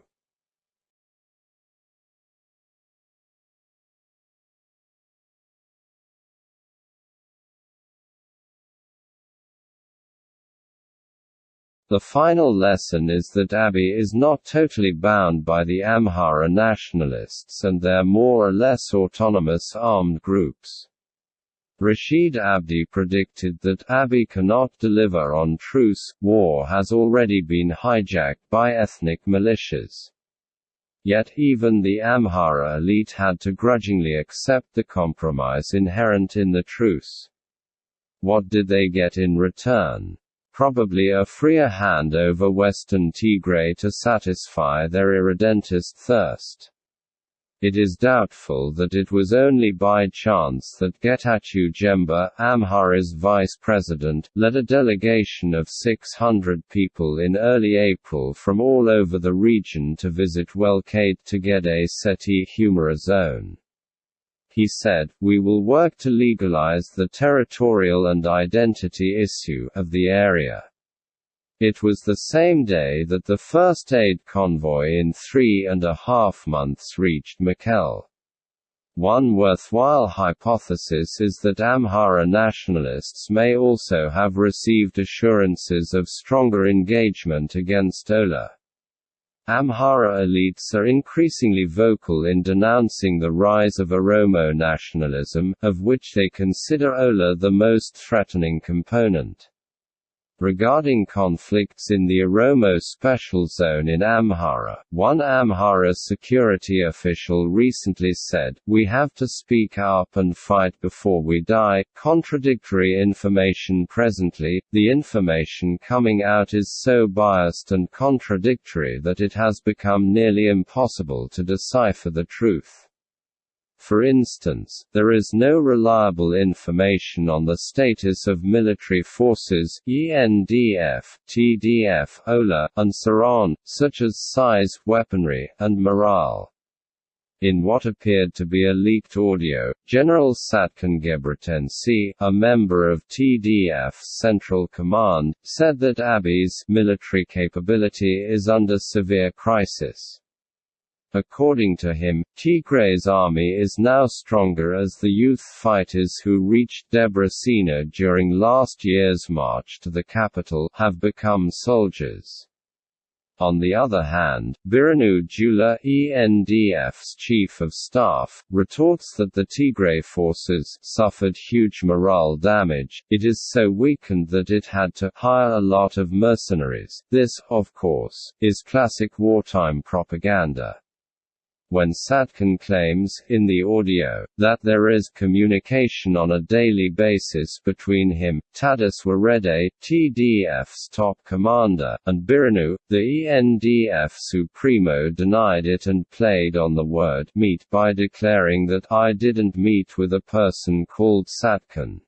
The final lesson is that Abiy is not totally bound by the Amhara nationalists and their more or less autonomous armed groups. Rashid Abdi predicted that Abiy cannot deliver on truce, war has already been hijacked by ethnic militias. Yet even the Amhara elite had to grudgingly accept the compromise inherent in the truce. What did they get in return? Probably a freer hand over western Tigray to satisfy their irredentist thirst. It is doubtful that it was only by chance that Getachew Jemba, Amhara's vice president, led a delegation of 600 people in early April from all over the region to visit Wolkait Tegede Setit Humera zone. He said, we will work to legalize the territorial and identity issue of the area. It was the same day that the first aid convoy in three and a half months reached Mekelle. One worthwhile hypothesis is that Amhara nationalists may also have received assurances of stronger engagement against Ola. Amhara elites are increasingly vocal in denouncing the rise of Oromo nationalism, of which they consider Ola the most threatening component. Regarding conflicts in the Oromo Special Zone in Amhara, one Amhara security official recently said, We have to speak up and fight before we die. Contradictory information presently, the information coming out is so biased and contradictory that it has become nearly impossible to decipher the truth. For instance, there is no reliable information on the status of military forces ENDF, TDF, OLA, and on, such as size, weaponry, and morale. In what appeared to be a leaked audio, General Tsadkan Gebretensae, a member of TDF's Central Command, said that Abiy's military capability is under severe crisis. According to him, Tigray's army is now stronger as the youth fighters who reached Debre Sina during last year's march to the capital have become soldiers. On the other hand, Birhanu Jula, ENDF's chief of staff, retorts that the Tigray forces suffered huge morale damage, it is so weakened that it had to hire a lot of mercenaries. This, of course, is classic wartime propaganda when Tsadkan claims, in the audio, that there is communication on a daily basis between him, Tadesse Werede, TDF's top commander, and Birhanu, the ENDF Supremo denied it and played on the word meet by declaring that I didn't meet with a person called Tsadkan.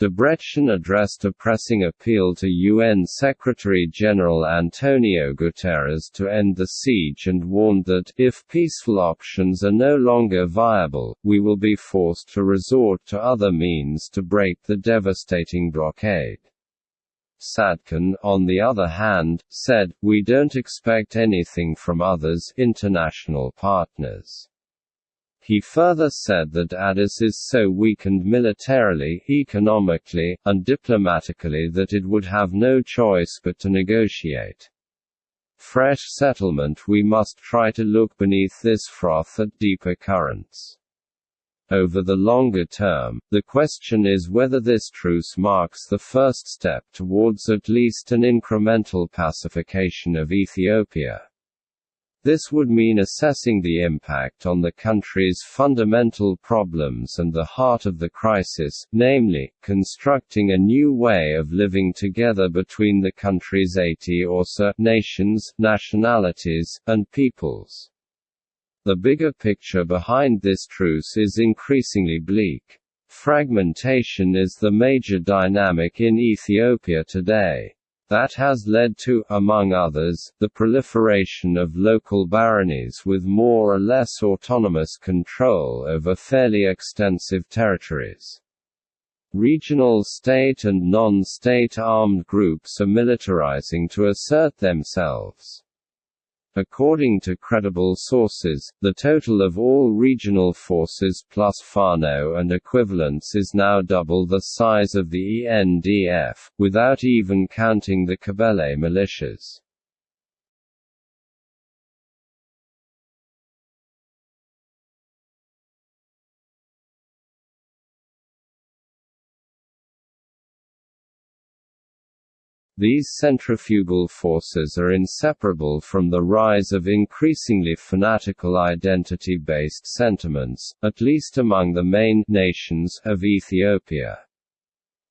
Debretsion addressed a pressing appeal to UN Secretary-General Antonio Guterres to end the siege and warned that, if peaceful options are no longer viable, we will be forced to resort to other means to break the devastating blockade. Tsadkan, on the other hand, said, We don't expect anything from others international partners. He further said that Addis is so weakened militarily, economically, and diplomatically that it would have no choice but to negotiate. Fresh settlement We must try to look beneath this froth at deeper currents. Over the longer term, the question is whether this truce marks the first step towards at least an incremental pacification of Ethiopia. This would mean assessing the impact on the country's fundamental problems and the heart of the crisis, namely, constructing a new way of living together between the country's 80 or so nations, nationalities, and peoples. The bigger picture behind this truce is increasingly bleak. Fragmentation is the major dynamic in Ethiopia today. That has led to, among others, the proliferation of local baronies with more or less autonomous control over fairly extensive territories. Regional state and non-state armed groups are militarizing to assert themselves. According to credible sources, the total of all regional forces plus Fano and equivalents is now double the size of the ENDF, without even counting the Kebele militias. These centrifugal forces are inseparable from the rise of increasingly fanatical identity-based sentiments, at least among the main nations of Ethiopia.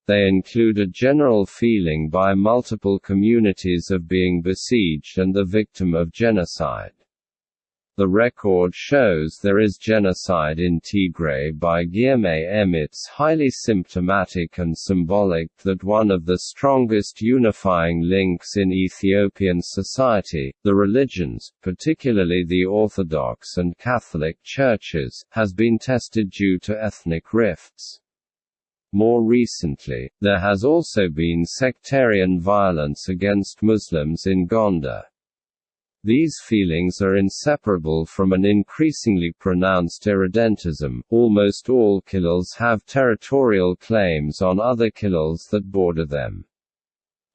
They include a general feeling by multiple communities of being besieged and the victim of genocide. The record shows there is genocide in Tigray by Guillaume M. It's highly symptomatic and symbolic that one of the strongest unifying links in Ethiopian society, the religions, particularly the Orthodox and Catholic churches, has been tested due to ethnic rifts. More recently, there has also been sectarian violence against Muslims in Gondar. These feelings are inseparable from an increasingly pronounced irredentism. Almost all kilils have territorial claims on other kilils that border them.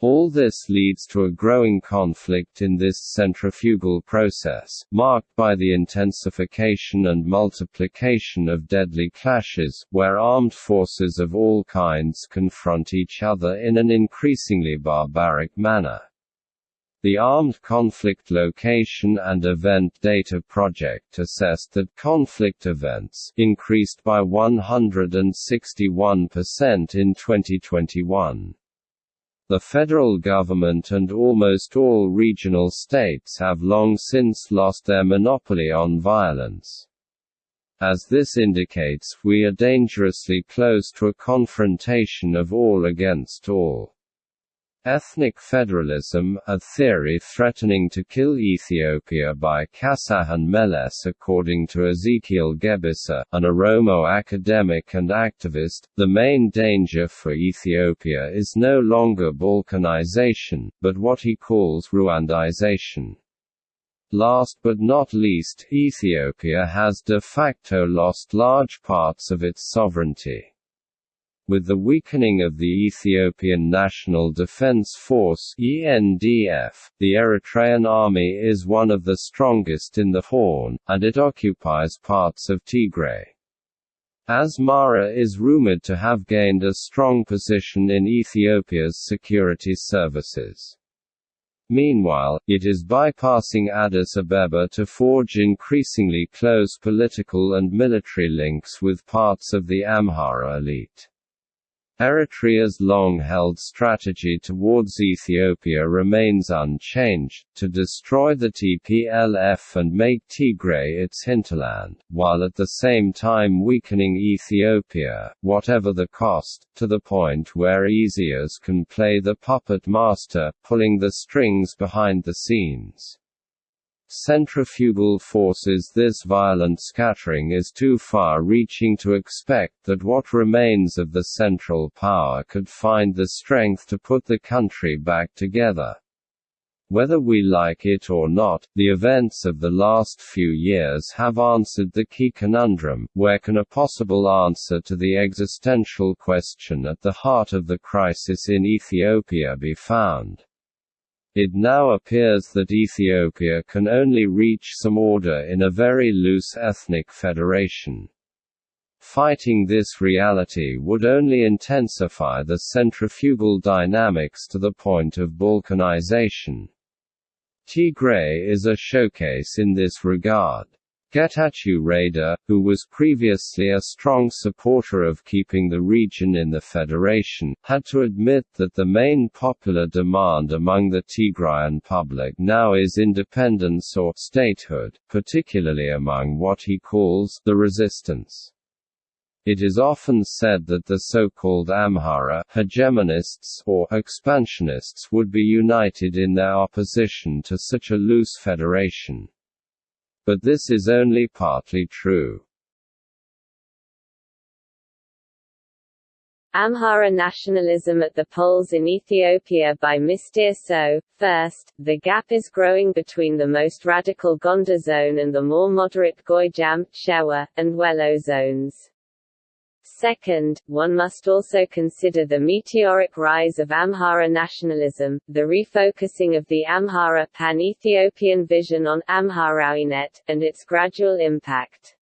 All this leads to a growing conflict in this centrifugal process, marked by the intensification and multiplication of deadly clashes, where armed forces of all kinds confront each other in an increasingly barbaric manner. The Armed Conflict Location and Event Data Project assessed that conflict events increased by 161% in 2021. The federal government and almost all regional states have long since lost their monopoly on violence. As this indicates, we are dangerously close to a confrontation of all against all. Ethnic federalism, a theory threatening to kill Ethiopia by Kasahan Meles according to Ezekiel Gebissa, an Oromo academic and activist, the main danger for Ethiopia is no longer Balkanization, but what he calls Rwandization. Last but not least, Ethiopia has de facto lost large parts of its sovereignty. With the weakening of the Ethiopian National Defense Force (ENDF), the Eritrean army is one of the strongest in the Horn, and it occupies parts of Tigray. Asmara is rumored to have gained a strong position in Ethiopia's security services. Meanwhile, it is bypassing Addis Ababa to forge increasingly close political and military links with parts of the Amhara elite. Eritrea's long-held strategy towards Ethiopia remains unchanged, to destroy the TPLF and make Tigray its hinterland, while at the same time weakening Ethiopia, whatever the cost, to the point where Isaias can play the puppet master, pulling the strings behind the scenes centrifugal forces This violent scattering is too far-reaching to expect that what remains of the central power could find the strength to put the country back together. Whether we like it or not, the events of the last few years have answered the key conundrum, where can a possible answer to the existential question at the heart of the crisis in Ethiopia be found? It now appears that Ethiopia can only reach some order in a very loose ethnic federation. Fighting this reality would only intensify the centrifugal dynamics to the point of balkanization. Tigray is a showcase in this regard. Getachew Reda, who was previously a strong supporter of keeping the region in the federation, had to admit that the main popular demand among the Tigrayan public now is independence or statehood, particularly among what he calls the resistance. It is often said that the so-called Amhara hegemonists or expansionists would be united in their opposition to such a loose federation. But this is only partly true. Amhara nationalism at the polls in Ethiopia by Mr. So. First, the gap is growing between the most radical Gondar zone and the more moderate Gojjam, Shewa, and Wello zones. Second, one must also consider the meteoric rise of Amhara nationalism, the refocusing of the Amhara pan-Ethiopian vision on Amharawinet, and its gradual impact.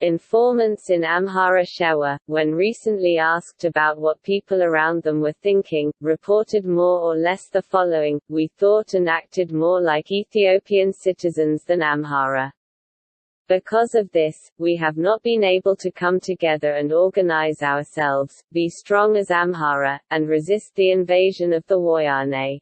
Informants in Amhara Shewa, when recently asked about what people around them were thinking, reported more or less the following, we thought and acted more like Ethiopian citizens than Amhara. Because of this, we have not been able to come together and organize ourselves, be strong as Amhara, and resist the invasion of the Woyane.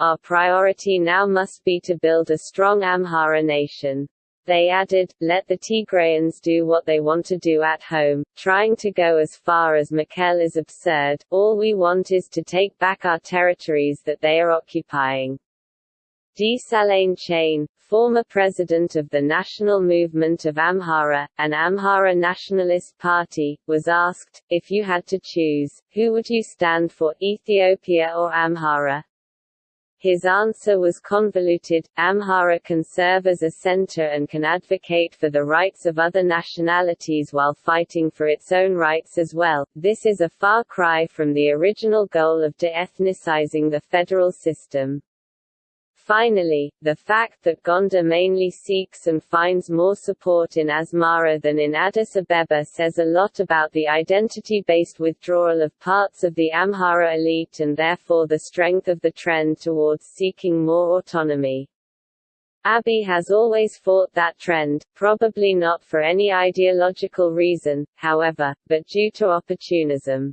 Our priority now must be to build a strong Amhara nation. They added, let the Tigrayans do what they want to do at home, trying to go as far as Mekelle is absurd, all we want is to take back our territories that they are occupying. Desalegn Chanie, former president of the National Movement of Amhara, an Amhara nationalist party, was asked, if you had to choose, who would you stand for, Ethiopia or Amhara? His answer was convoluted. Amhara can serve as a center and can advocate for the rights of other nationalities while fighting for its own rights as well. This is a far cry from the original goal of de-ethnicizing the federal system. Finally, the fact that Gondar mainly seeks and finds more support in Asmara than in Addis Abeba says a lot about the identity-based withdrawal of parts of the Amhara elite and therefore the strength of the trend towards seeking more autonomy. Abiy has always fought that trend, probably not for any ideological reason, however, but due to opportunism.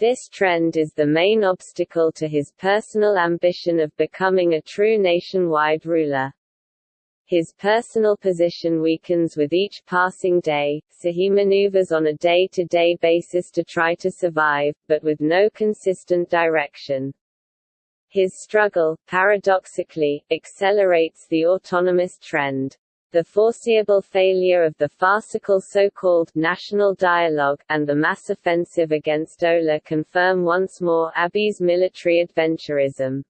This trend is the main obstacle to his personal ambition of becoming a true nationwide ruler. His personal position weakens with each passing day, so he maneuvers on a day-to-day -day basis to try to survive, but with no consistent direction. His struggle, paradoxically, accelerates the autonomous trend. The foreseeable failure of the farcical so-called national dialogue, and the mass offensive against Ola confirm once more Abiy's military adventurism.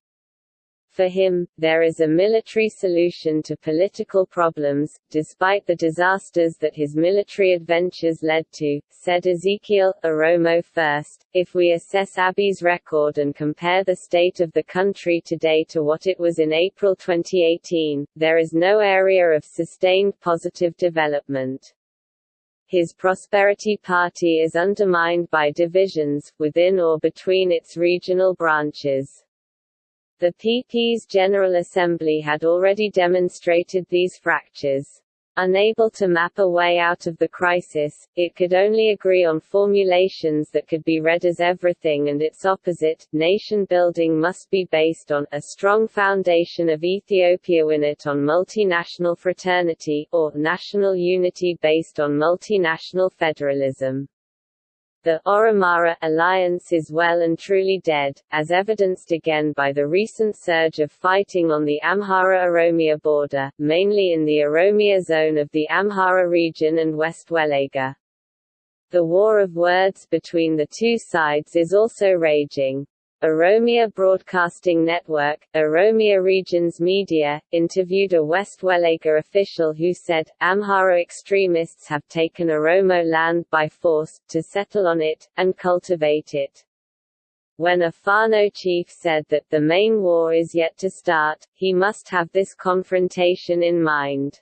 For him, there is a military solution to political problems, despite the disasters that his military adventures led to, said Ezekiel, Oromo first. If we assess Abiy's record and compare the state of the country today to what it was in April 2018, there is no area of sustained positive development. His Prosperity Party is undermined by divisions, within or between its regional branches. The PP's General Assembly had already demonstrated these fractures. Unable to map a way out of the crisis, it could only agree on formulations that could be read as everything and its opposite. Nation building must be based on a strong foundation of Ethiopia it on multinational fraternity, or national unity based on multinational federalism. The Oromara alliance is well and truly dead, as evidenced again by the recent surge of fighting on the Amhara-Oromia border, mainly in the Oromia zone of the Amhara region and West Welega. The war of words between the two sides is also raging. Oromia Broadcasting Network, Oromia Regions Media, interviewed a West Welega official who said, Amhara extremists have taken Oromo land by force, to settle on it, and cultivate it. When a Fano chief said that the main war is yet to start, he must have this confrontation in mind.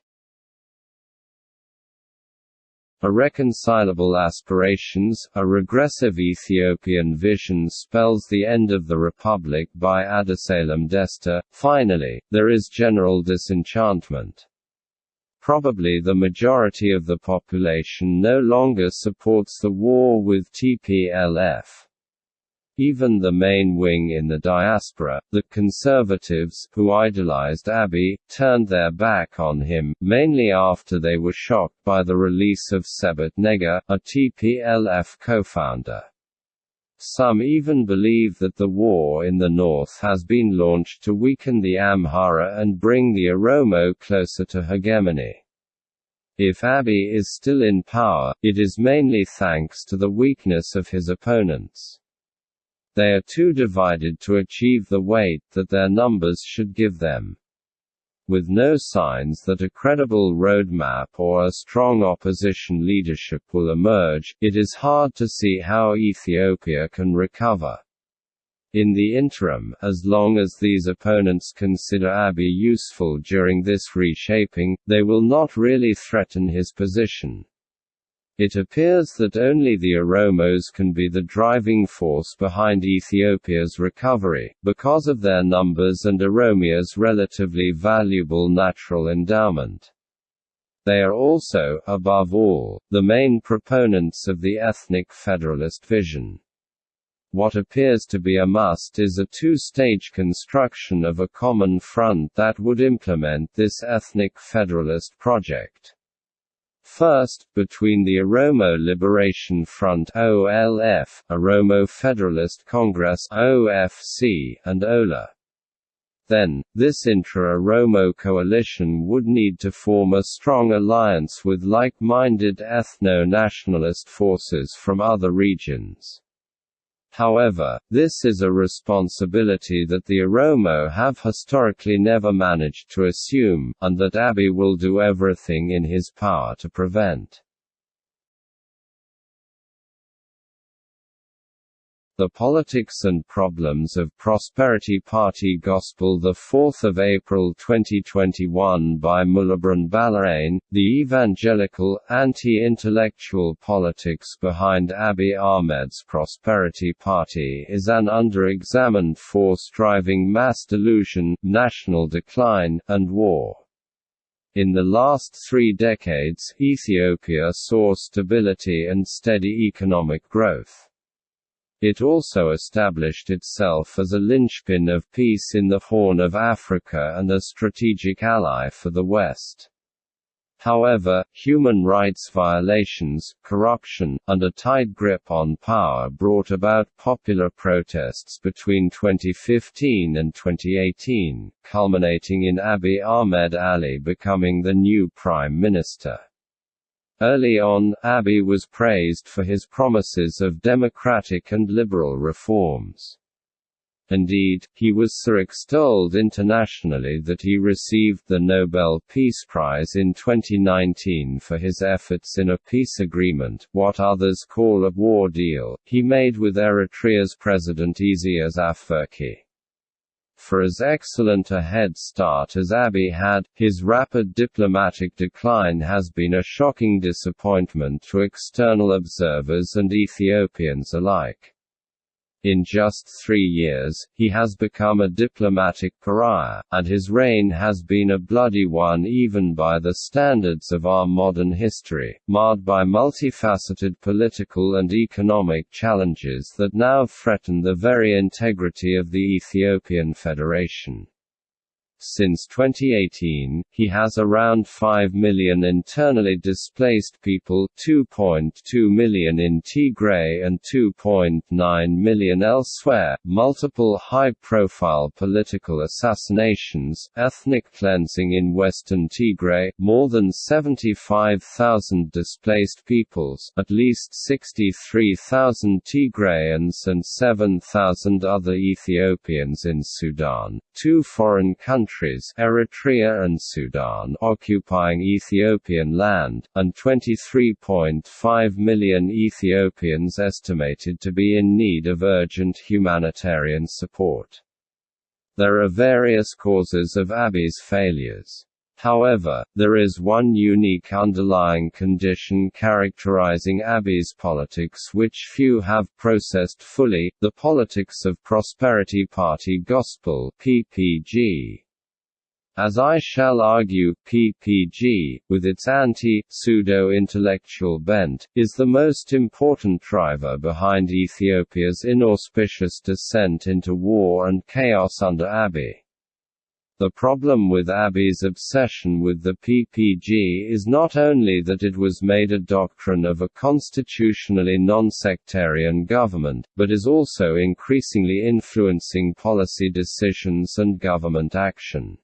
Irreconcilable aspirations, a regressive Ethiopian vision spells the end of the republic by Adusalam Desta. Finally, there is general disenchantment. Probably the majority of the population no longer supports the war with TPLF. Even the main wing in the diaspora, the conservatives, who idolized Abiy, turned their back on him, mainly after they were shocked by the release of Sebhat Nega, a TPLF co-founder. Some even believe that the war in the north has been launched to weaken the Amhara and bring the Oromo closer to hegemony. If Abiy is still in power, it is mainly thanks to the weakness of his opponents. They are too divided to achieve the weight that their numbers should give them. With no signs that a credible roadmap or a strong opposition leadership will emerge, it is hard to see how Ethiopia can recover. In the interim, as long as these opponents consider Abiy useful during this reshaping, they will not really threaten his position. It appears that only the Oromos can be the driving force behind Ethiopia's recovery, because of their numbers and Oromia's relatively valuable natural endowment. They are also, above all, the main proponents of the ethnic federalist vision. What appears to be a must is a two-stage construction of a common front that would implement this ethnic federalist project. First, between the Oromo Liberation Front OLF, Oromo Federalist Congress OFC, and OLA. then, this intra-Oromo coalition would need to form a strong alliance with like-minded ethno-nationalist forces from other regions. However, this is a responsibility that the Oromo have historically never managed to assume, and that Abiy will do everything in his power to prevent. The Politics and Problems of Prosperity Party Gospel 4 April 2021 by Mullabran Balaane, The Evangelical, Anti-Intellectual Politics Behind Abiy Ahmed's Prosperity Party is an under-examined force driving mass delusion, national decline, and war. In the last three decades, Ethiopia saw stability and steady economic growth. It also established itself as a linchpin of peace in the Horn of Africa and a strategic ally for the West. However, human rights violations, corruption, and a tight grip on power brought about popular protests between 2015 and 2018, culminating in Abiy Ahmed Ali becoming the new prime minister. Early on, Abiy was praised for his promises of democratic and liberal reforms. Indeed, he was so extolled internationally that he received the Nobel Peace Prize in 2019 for his efforts in a peace agreement, what others call a war deal, he made with Eritrea's President Isaias Afwerki. For as excellent a head start as Abiy had, his rapid diplomatic decline has been a shocking disappointment to external observers and Ethiopians alike. In just three years, he has become a diplomatic pariah, and his reign has been a bloody one even by the standards of our modern history, marred by multifaceted political and economic challenges that now threaten the very integrity of the Ethiopian Federation. Since 2018, he has around 5 million internally displaced people 2.2 million in Tigray and 2.9 million elsewhere, multiple high-profile political assassinations, ethnic cleansing in western Tigray, more than 75,000 displaced peoples, at least 63,000 Tigrayans and 7,000 other Ethiopians in Sudan, two foreign countries countries Eritrea and Sudan occupying Ethiopian land, and 23.5 million Ethiopians estimated to be in need of urgent humanitarian support. There are various causes of Abiy's failures. However, there is one unique underlying condition characterizing Abiy's politics which few have processed fully, the politics of Prosperity Party Gospel PPG. As I shall argue, PPG, with its anti-pseudo-intellectual bent, is the most important driver behind Ethiopia's inauspicious descent into war and chaos under Abiy. The problem with Abiy's obsession with the PPG is not only that it was made a doctrine of a constitutionally non-sectarian government, but is also increasingly influencing policy decisions and government action.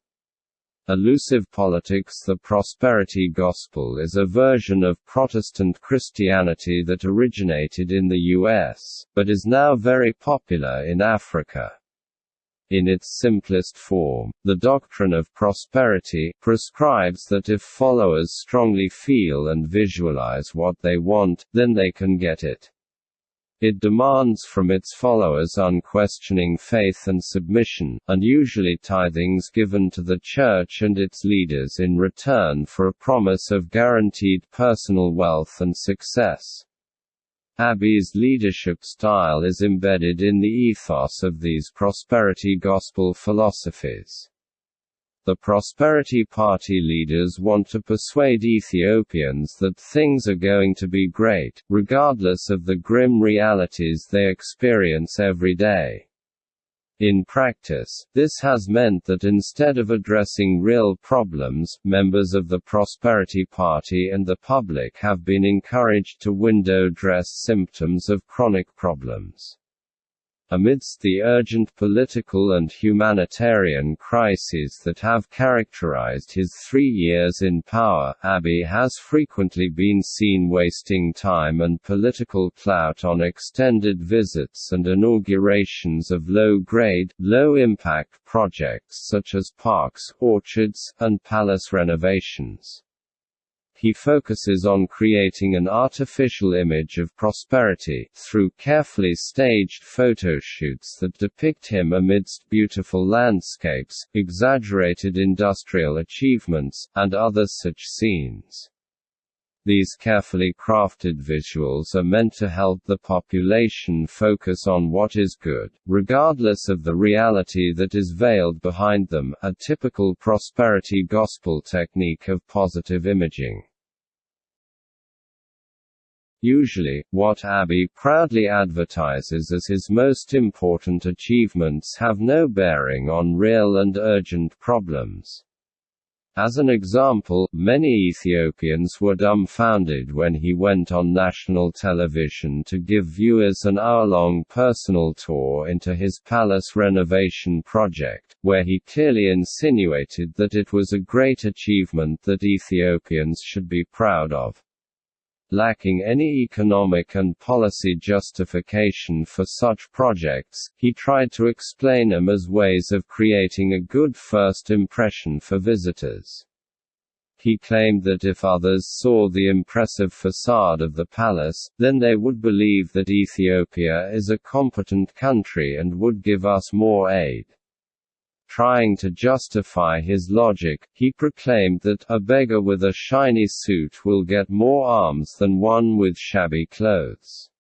Elusive politics The prosperity gospel is a version of Protestant Christianity that originated in the U.S., but is now very popular in Africa. In its simplest form, the doctrine of prosperity prescribes that if followers strongly feel and visualize what they want, then they can get it. It demands from its followers unquestioning faith and submission, and usually tithings given to the Church and its leaders in return for a promise of guaranteed personal wealth and success. Abiy's leadership style is embedded in the ethos of these prosperity gospel philosophies. The Prosperity Party leaders want to persuade Ethiopians that things are going to be great, regardless of the grim realities they experience every day. In practice, this has meant that instead of addressing real problems, members of the Prosperity Party and the public have been encouraged to window dress symptoms of chronic problems. Amidst the urgent political and humanitarian crises that have characterized his three years in power, Abiy has frequently been seen wasting time and political clout on extended visits and inaugurations of low-grade, low-impact projects such as parks, orchards, and palace renovations he focuses on creating an artificial image of prosperity, through carefully staged photoshoots that depict him amidst beautiful landscapes, exaggerated industrial achievements, and other such scenes. These carefully crafted visuals are meant to help the population focus on what is good, regardless of the reality that is veiled behind them, a typical prosperity gospel technique of positive imaging. Usually, what Abiy proudly advertises as his most important achievements have no bearing on real and urgent problems. As an example, many Ethiopians were dumbfounded when he went on national television to give viewers an hour-long personal tour into his palace renovation project, where he clearly insinuated that it was a great achievement that Ethiopians should be proud of. Lacking any economic and policy justification for such projects, he tried to explain them as ways of creating a good first impression for visitors. He claimed that if others saw the impressive facade of the palace, then they would believe that Ethiopia is a competent country and would give us more aid. Trying to justify his logic, he proclaimed that, a beggar with a shiny suit will get more alms than one with shabby clothes.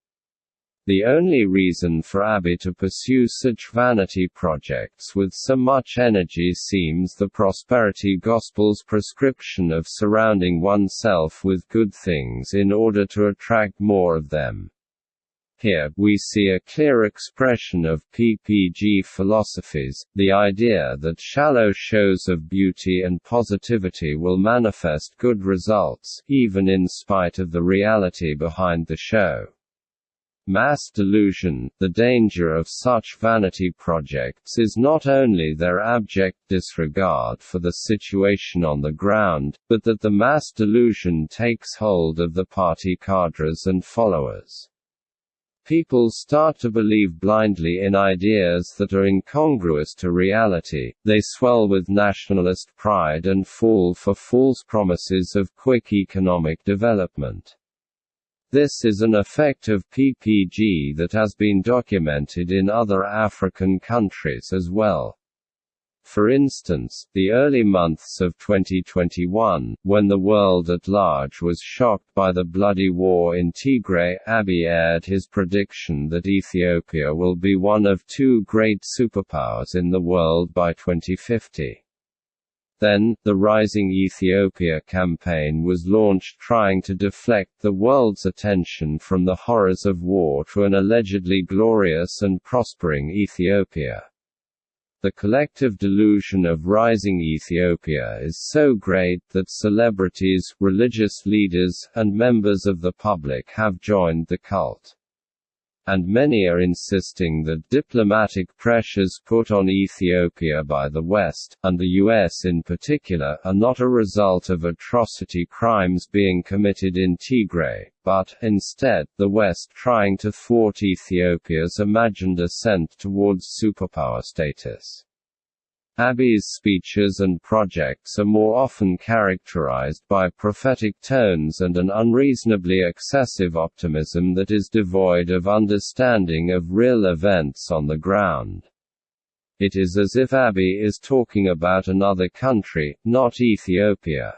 The only reason for Abiy to pursue such vanity projects with so much energy seems the prosperity gospel's prescription of surrounding oneself with good things in order to attract more of them. Here, we see a clear expression of PPG philosophies, the idea that shallow shows of beauty and positivity will manifest good results, even in spite of the reality behind the show. Mass delusion, the danger of such vanity projects is not only their abject disregard for the situation on the ground, but that the mass delusion takes hold of the party cadres and followers. People start to believe blindly in ideas that are incongruous to reality, they swell with nationalist pride and fall for false promises of quick economic development. This is an effect of PPG that has been documented in other African countries as well. For instance, the early months of 2021, when the world at large was shocked by the bloody war in Tigray, Abiy aired his prediction that Ethiopia will be one of two great superpowers in the world by 2050. Then, the Rising Ethiopia campaign was launched trying to deflect the world's attention from the horrors of war to an allegedly glorious and prospering Ethiopia. The collective delusion of rising Ethiopia is so great that celebrities, religious leaders, and members of the public have joined the cult and many are insisting that diplomatic pressures put on Ethiopia by the West, and the US in particular, are not a result of atrocity crimes being committed in Tigray, but, instead, the West trying to thwart Ethiopia's imagined ascent towards superpower status. Abiy's speeches and projects are more often characterized by prophetic tones and an unreasonably excessive optimism that is devoid of understanding of real events on the ground. It is as if Abiy is talking about another country, not Ethiopia.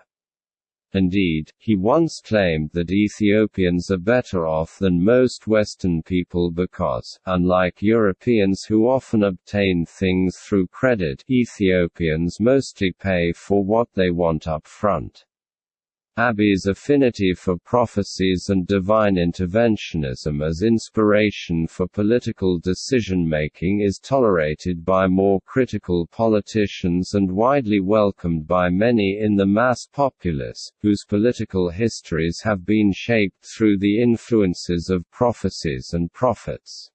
Indeed, he once claimed that Ethiopians are better off than most Western people because, unlike Europeans who often obtain things through credit, Ethiopians mostly pay for what they want up front. Abiy's affinity for prophecies and divine interventionism as inspiration for political decision-making is tolerated by more critical politicians and widely welcomed by many in the mass populace, whose political histories have been shaped through the influences of prophecies and prophets.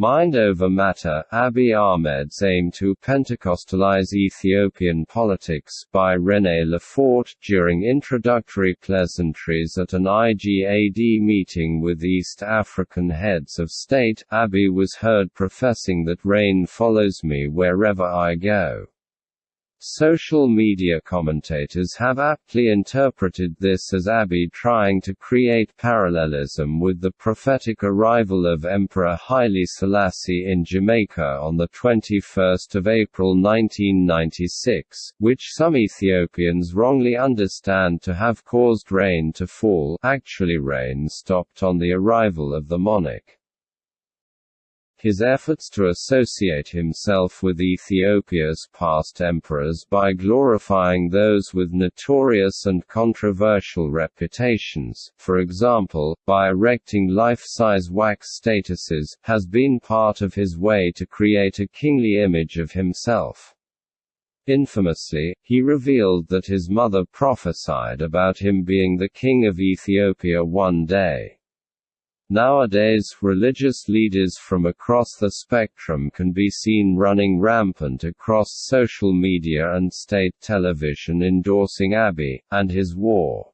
Mind Over Matter, Abiy Ahmed's aim to Pentecostalize Ethiopian politics by René Lefort during introductory pleasantries at an IGAD meeting with East African heads of state, Abiy was heard professing that rain follows me wherever I go. Social media commentators have aptly interpreted this as Abiy trying to create parallelism with the prophetic arrival of Emperor Haile Selassie in Jamaica on 21 April 1996, which some Ethiopians wrongly understand to have caused rain to fall actually rain stopped on the arrival of the monarch. His efforts to associate himself with Ethiopia's past emperors by glorifying those with notorious and controversial reputations, for example, by erecting life-size wax statues, has been part of his way to create a kingly image of himself. Infamously, he revealed that his mother prophesied about him being the king of Ethiopia one day. Nowadays, religious leaders from across the spectrum can be seen running rampant across social media and state television endorsing Abiy, and his war.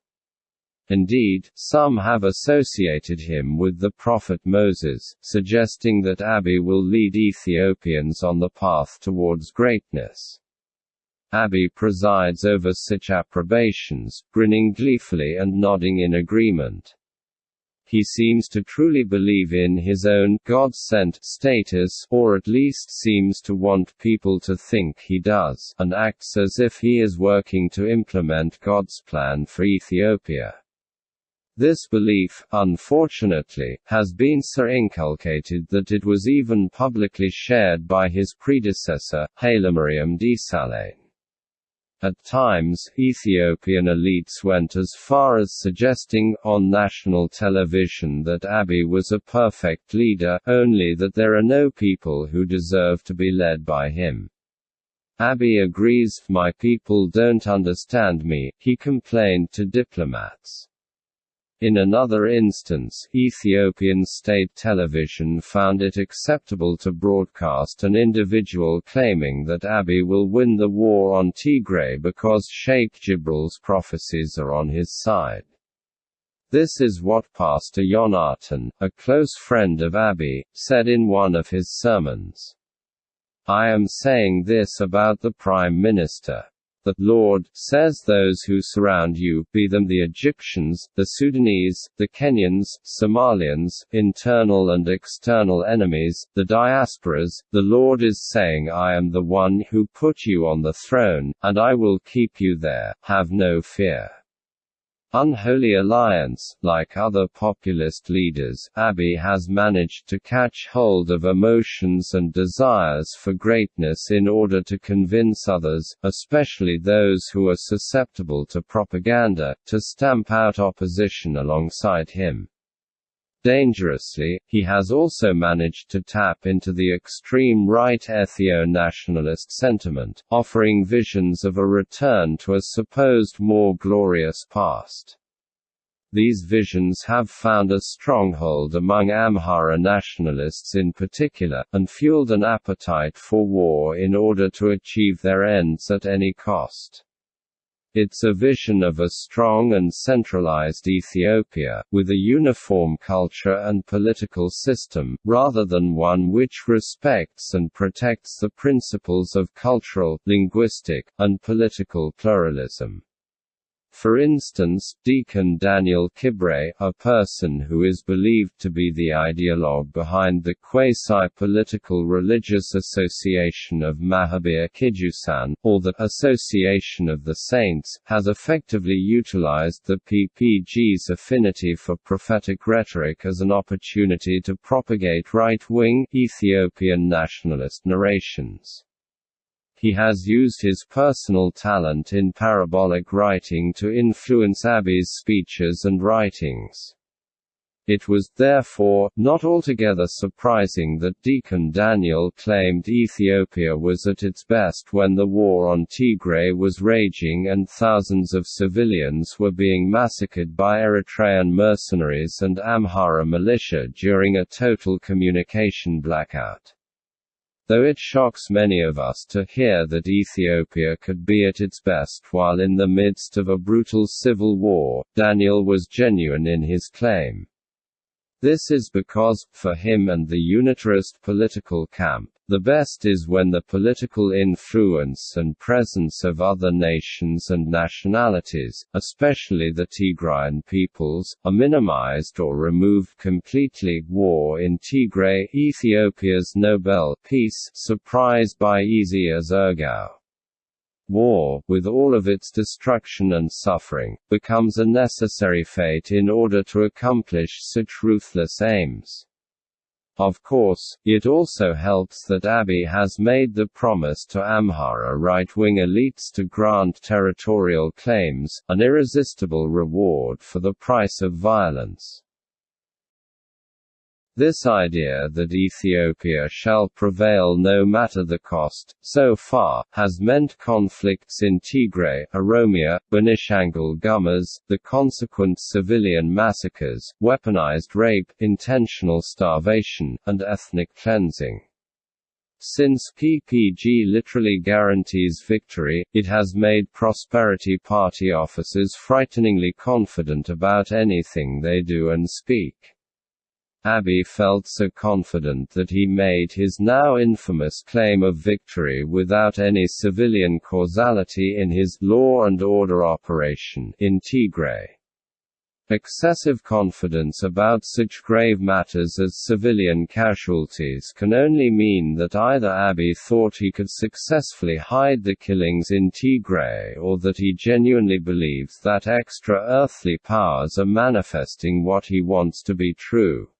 Indeed, some have associated him with the prophet Moses, suggesting that Abiy will lead Ethiopians on the path towards greatness. Abiy presides over such approbations, grinning gleefully and nodding in agreement. He seems to truly believe in his own God-sent status, or at least seems to want people to think he does, and acts as if he is working to implement God's plan for Ethiopia. This belief, unfortunately, has been so inculcated that it was even publicly shared by his predecessor, Hailemariam Desalegn. At times, Ethiopian elites went as far as suggesting, on national television that Abiy was a perfect leader, only that there are no people who deserve to be led by him. Abiy agrees, my people don't understand me, he complained to diplomats. In another instance, Ethiopian state television found it acceptable to broadcast an individual claiming that Abiy will win the war on Tigray because Sheikh Jibril's prophecies are on his side. This is what Pastor Yonatan, a close friend of Abiy, said in one of his sermons. I am saying this about the Prime Minister. The Lord says those who surround you, be them the Egyptians, the Sudanese, the Kenyans, Somalians, internal and external enemies, the diasporas, the Lord is saying I am the one who put you on the throne, and I will keep you there, have no fear. Unholy Alliance, like other populist leaders, Abiy has managed to catch hold of emotions and desires for greatness in order to convince others, especially those who are susceptible to propaganda, to stamp out opposition alongside him. Dangerously, he has also managed to tap into the extreme right ethio-nationalist sentiment, offering visions of a return to a supposed more glorious past. These visions have found a stronghold among Amhara nationalists in particular, and fueled an appetite for war in order to achieve their ends at any cost. It's a vision of a strong and centralized Ethiopia, with a uniform culture and political system, rather than one which respects and protects the principles of cultural, linguistic, and political pluralism. For instance, Deacon Daniel Kibre, a person who is believed to be the ideologue behind the quasi-political religious association of Mahibere Kidusan, or the Association of the Saints, has effectively utilized the PPG's affinity for prophetic rhetoric as an opportunity to propagate right-wing, Ethiopian nationalist narrations. He has used his personal talent in parabolic writing to influence Abiy's speeches and writings. It was, therefore, not altogether surprising that Deacon Daniel claimed Ethiopia was at its best when the war on Tigray was raging and thousands of civilians were being massacred by Eritrean mercenaries and Amhara militia during a total communication blackout. Though it shocks many of us to hear that Ethiopia could be at its best while in the midst of a brutal civil war, Daniel was genuine in his claim. This is because, for him and the unitarist political camp, the best is when the political influence and presence of other nations and nationalities, especially the Tigrayan peoples, are minimized or removed completely. War in Tigray, Ethiopia's Nobel Peace Surprise by Ezeias Ergau War, with all of its destruction and suffering, becomes a necessary fate in order to accomplish such ruthless aims. Of course, it also helps that Abiy has made the promise to Amhara right-wing elites to grant territorial claims, an irresistible reward for the price of violence. This idea that Ethiopia shall prevail no matter the cost, so far, has meant conflicts in Tigray, Oromia, Benishangul Gumuz, the consequent civilian massacres, weaponized rape, intentional starvation, and ethnic cleansing. Since PPG literally guarantees victory, it has made Prosperity Party officers frighteningly confident about anything they do and speak. Abiy felt so confident that he made his now infamous claim of victory without any civilian causality in his law and order operation in Tigray. Excessive confidence about such grave matters as civilian casualties can only mean that either Abiy thought he could successfully hide the killings in Tigray or that he genuinely believes that extra-earthly powers are manifesting what he wants to be true.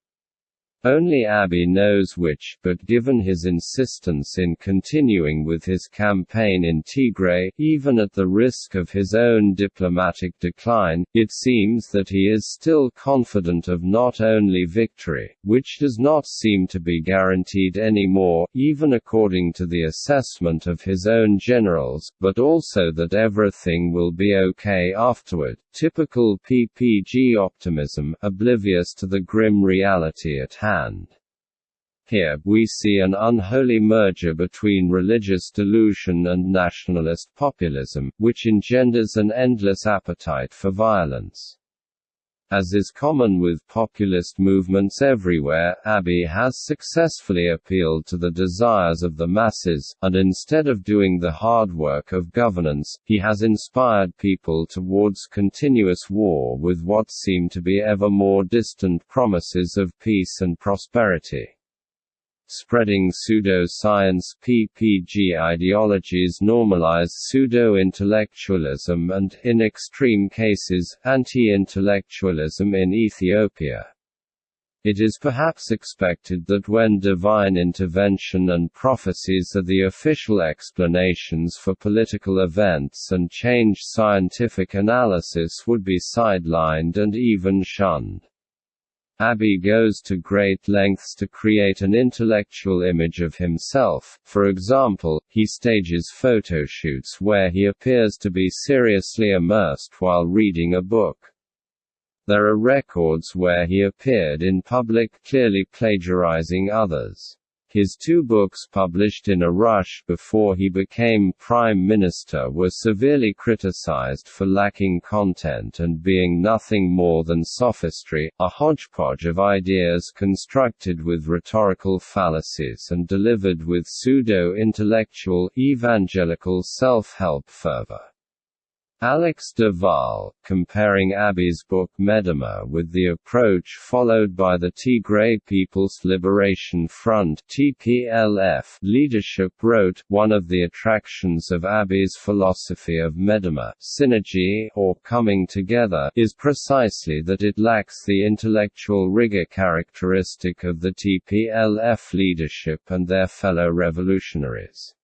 Only Abiy knows which, but given his insistence in continuing with his campaign in Tigray, even at the risk of his own diplomatic decline, it seems that he is still confident of not only victory, which does not seem to be guaranteed anymore, even according to the assessment of his own generals, but also that everything will be okay afterward. Typical PPG optimism, oblivious to the grim reality at hand hand. Here, we see an unholy merger between religious delusion and nationalist populism, which engenders an endless appetite for violence. As is common with populist movements everywhere, Abiy has successfully appealed to the desires of the masses, and instead of doing the hard work of governance, he has inspired people towards continuous war with what seem to be ever more distant promises of peace and prosperity. Spreading pseudo-science PPG ideologies normalize pseudo-intellectualism and, in extreme cases, anti-intellectualism in Ethiopia. It is perhaps expected that when divine intervention and prophecies are the official explanations for political events and change scientific analysis would be sidelined and even shunned. Abiy goes to great lengths to create an intellectual image of himself, for example, he stages photoshoots where he appears to be seriously immersed while reading a book. There are records where he appeared in public clearly plagiarizing others. His two books published in a rush before he became prime minister were severely criticized for lacking content and being nothing more than sophistry, a hodgepodge of ideas constructed with rhetorical fallacies and delivered with pseudo-intellectual, evangelical self-help fervor. Alex de Waal, comparing Abiy's book Medemer with the approach followed by the Tigray People's Liberation Front (TPLF) leadership wrote, one of the attractions of Abiy's philosophy of Medemer synergy or coming together is precisely that it lacks the intellectual rigor characteristic of the TPLF leadership and their fellow revolutionaries.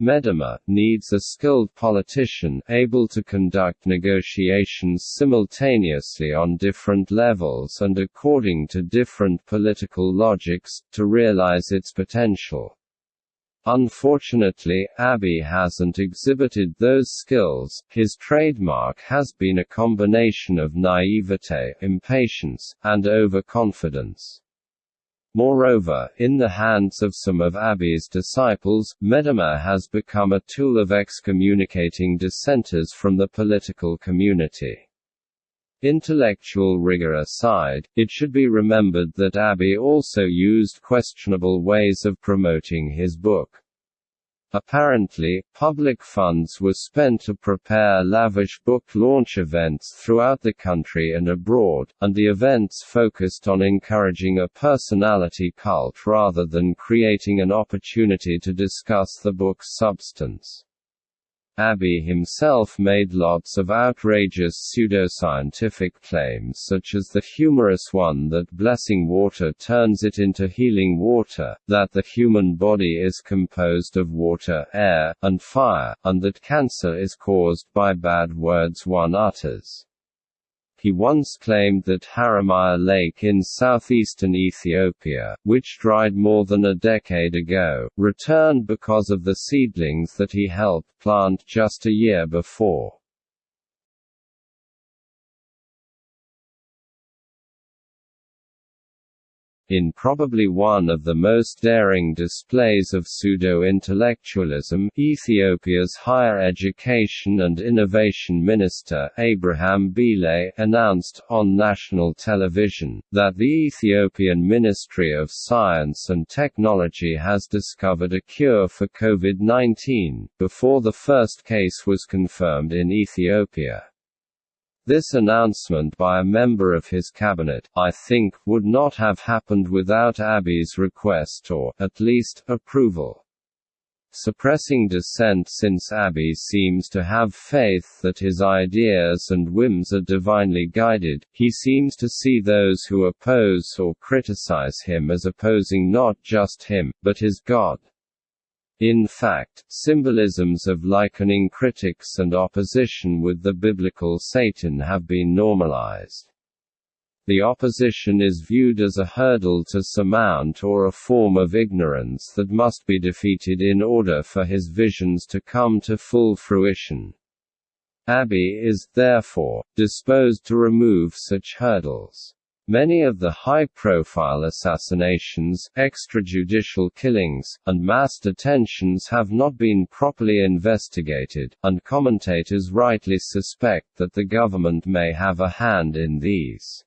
Medemer, needs a skilled politician, able to conduct negotiations simultaneously on different levels and according to different political logics, to realize its potential. Unfortunately, Abiy hasn't exhibited those skills, his trademark has been a combination of naivete, impatience, and overconfidence. Moreover, in the hands of some of Abiy's disciples, Medemer has become a tool of excommunicating dissenters from the political community. Intellectual rigor aside, it should be remembered that Abiy also used questionable ways of promoting his book. Apparently, public funds were spent to prepare lavish book launch events throughout the country and abroad, and the events focused on encouraging a personality cult rather than creating an opportunity to discuss the book's substance. Abiy himself made lots of outrageous pseudoscientific claims such as the humorous one that blessing water turns it into healing water, that the human body is composed of water, air, and fire, and that cancer is caused by bad words one utters. He once claimed that Haramaya Lake in southeastern Ethiopia, which dried more than a decade ago, returned because of the seedlings that he helped plant just a year before. In probably one of the most daring displays of pseudo-intellectualism, Ethiopia's Higher Education and Innovation Minister, Abraham Belay, announced, on national television, that the Ethiopian Ministry of Science and Technology has discovered a cure for COVID-19, before the first case was confirmed in Ethiopia. This announcement by a member of his cabinet, I think, would not have happened without Abiy's request or, at least, approval. Suppressing dissent since Abiy seems to have faith that his ideas and whims are divinely guided, he seems to see those who oppose or criticize him as opposing not just him, but his God. In fact, symbolisms of likening critics and opposition with the biblical Satan have been normalized. The opposition is viewed as a hurdle to surmount or a form of ignorance that must be defeated in order for his visions to come to full fruition. Abiy is, therefore, disposed to remove such hurdles. Many of the high-profile assassinations, extrajudicial killings, and mass detentions have not been properly investigated, and commentators rightly suspect that the government may have a hand in these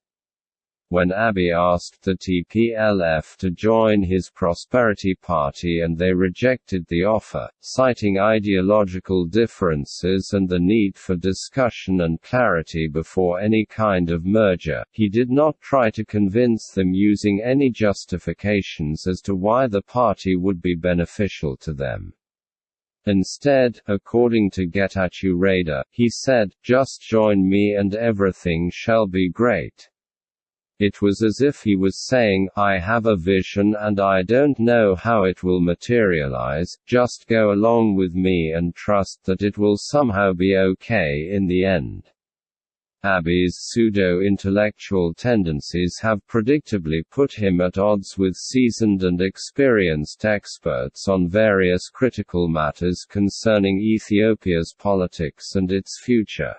when Abiy asked the TPLF to join his Prosperity Party and they rejected the offer, citing ideological differences and the need for discussion and clarity before any kind of merger, he did not try to convince them using any justifications as to why the party would be beneficial to them. Instead, according to Getachew Reda, he said, just join me and everything shall be great. It was as if he was saying, I have a vision and I don't know how it will materialize, just go along with me and trust that it will somehow be okay in the end. Abiy's pseudo-intellectual tendencies have predictably put him at odds with seasoned and experienced experts on various critical matters concerning Ethiopia's politics and its future.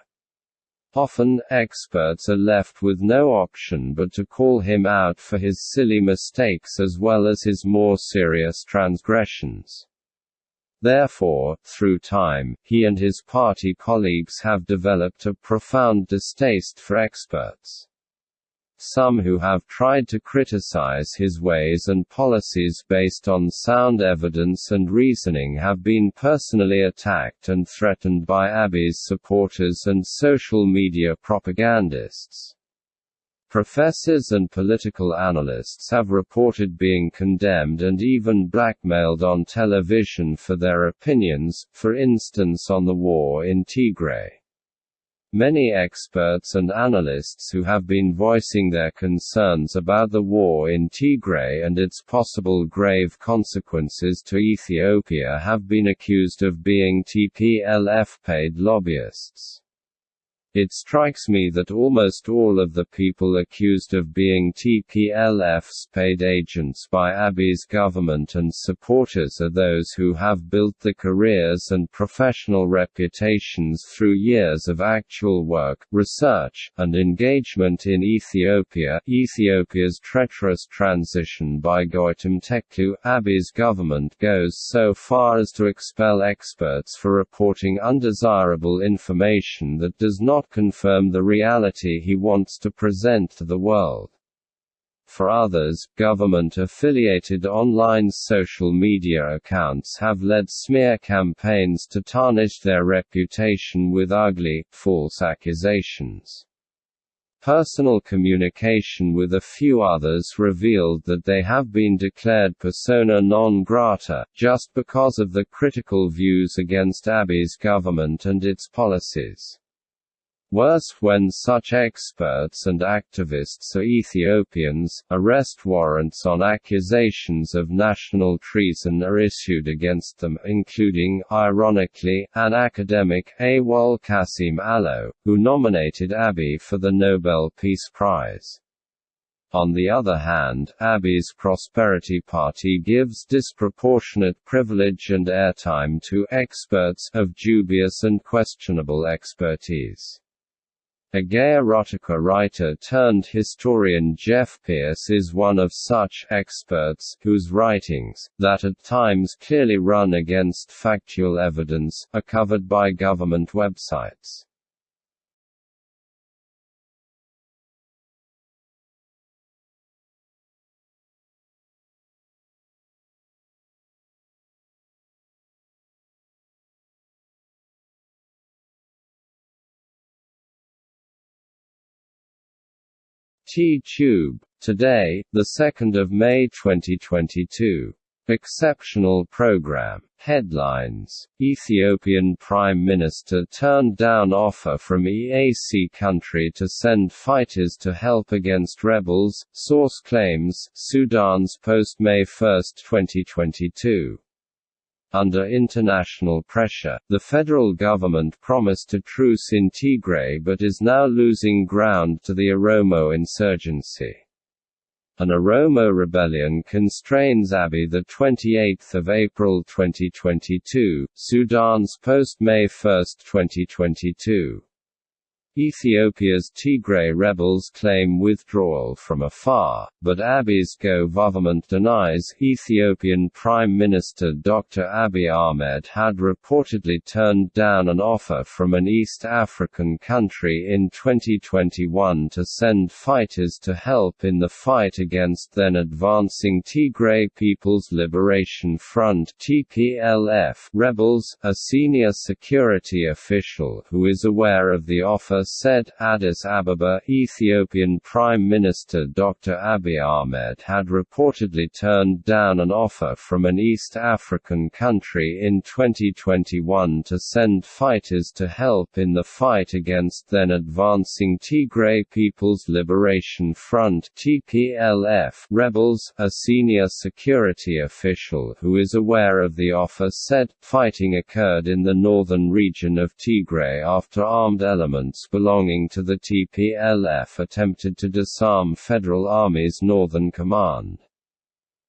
Often, experts are left with no option but to call him out for his silly mistakes as well as his more serious transgressions. Therefore, through time, he and his party colleagues have developed a profound distaste for experts. Some who have tried to criticize his ways and policies based on sound evidence and reasoning have been personally attacked and threatened by Abiy's supporters and social media propagandists. Professors and political analysts have reported being condemned and even blackmailed on television for their opinions, for instance on the war in Tigray. Many experts and analysts who have been voicing their concerns about the war in Tigray and its possible grave consequences to Ethiopia have been accused of being TPLF-paid lobbyists. It strikes me that almost all of the people accused of being TPLF's paid agents by Abiy's government and supporters are those who have built the careers and professional reputations through years of actual work, research, and engagement in Ethiopia. Ethiopia's treacherous transition by Goitom Tekhlu, Abiy's government goes so far as to expel experts for reporting undesirable information that does not not confirm the reality he wants to present to the world. For others, government-affiliated online social media accounts have led smear campaigns to tarnish their reputation with ugly, false accusations. Personal communication with a few others revealed that they have been declared persona non grata, just because of the critical views against Abiy's government and its policies. Worse when such experts and activists are Ethiopians, arrest warrants on accusations of national treason are issued against them including, ironically, an academic, Awol Kasim Allo, who nominated Abiy for the Nobel Peace Prize. On the other hand, Abiy's Prosperity Party gives disproportionate privilege and airtime to experts of dubious and questionable expertise. A gay erotica writer turned historian Jeff Pearce is one of such experts, whose writings, that at times clearly run against factual evidence, are covered by government websites. T-Tube. Today, the 2nd of May 2022. Exceptional program. Headlines Ethiopian Prime Minister turned down offer from EAC country to send fighters to help against rebels, source claims, Sudans Post May 1, 2022. Under international pressure, the federal government promised a truce in Tigray but is now losing ground to the Oromo insurgency. An Oromo rebellion constrains Abiy 28 April 2022, Sudans Post-May 1, 2022. Ethiopia's Tigray rebels claim withdrawal from Afar, but Abiy's government denies. Ethiopian Prime Minister Dr. Abiy Ahmed had reportedly turned down an offer from an East African country in 2021 to send fighters to help in the fight against then advancing Tigray People's Liberation Front (TPLF) rebels. A senior security official who is aware of the offer said, Addis Ababa, Ethiopian Prime Minister Dr. Abiy Ahmed had reportedly turned down an offer from an East African country in 2021 to send fighters to help in the fight against then advancing Tigray People's Liberation Front (TPLF) rebels. A senior security official who is aware of the offer said, fighting occurred in the northern region of Tigray after armed elements belonging to the TPLF attempted to disarm Federal Army's Northern Command.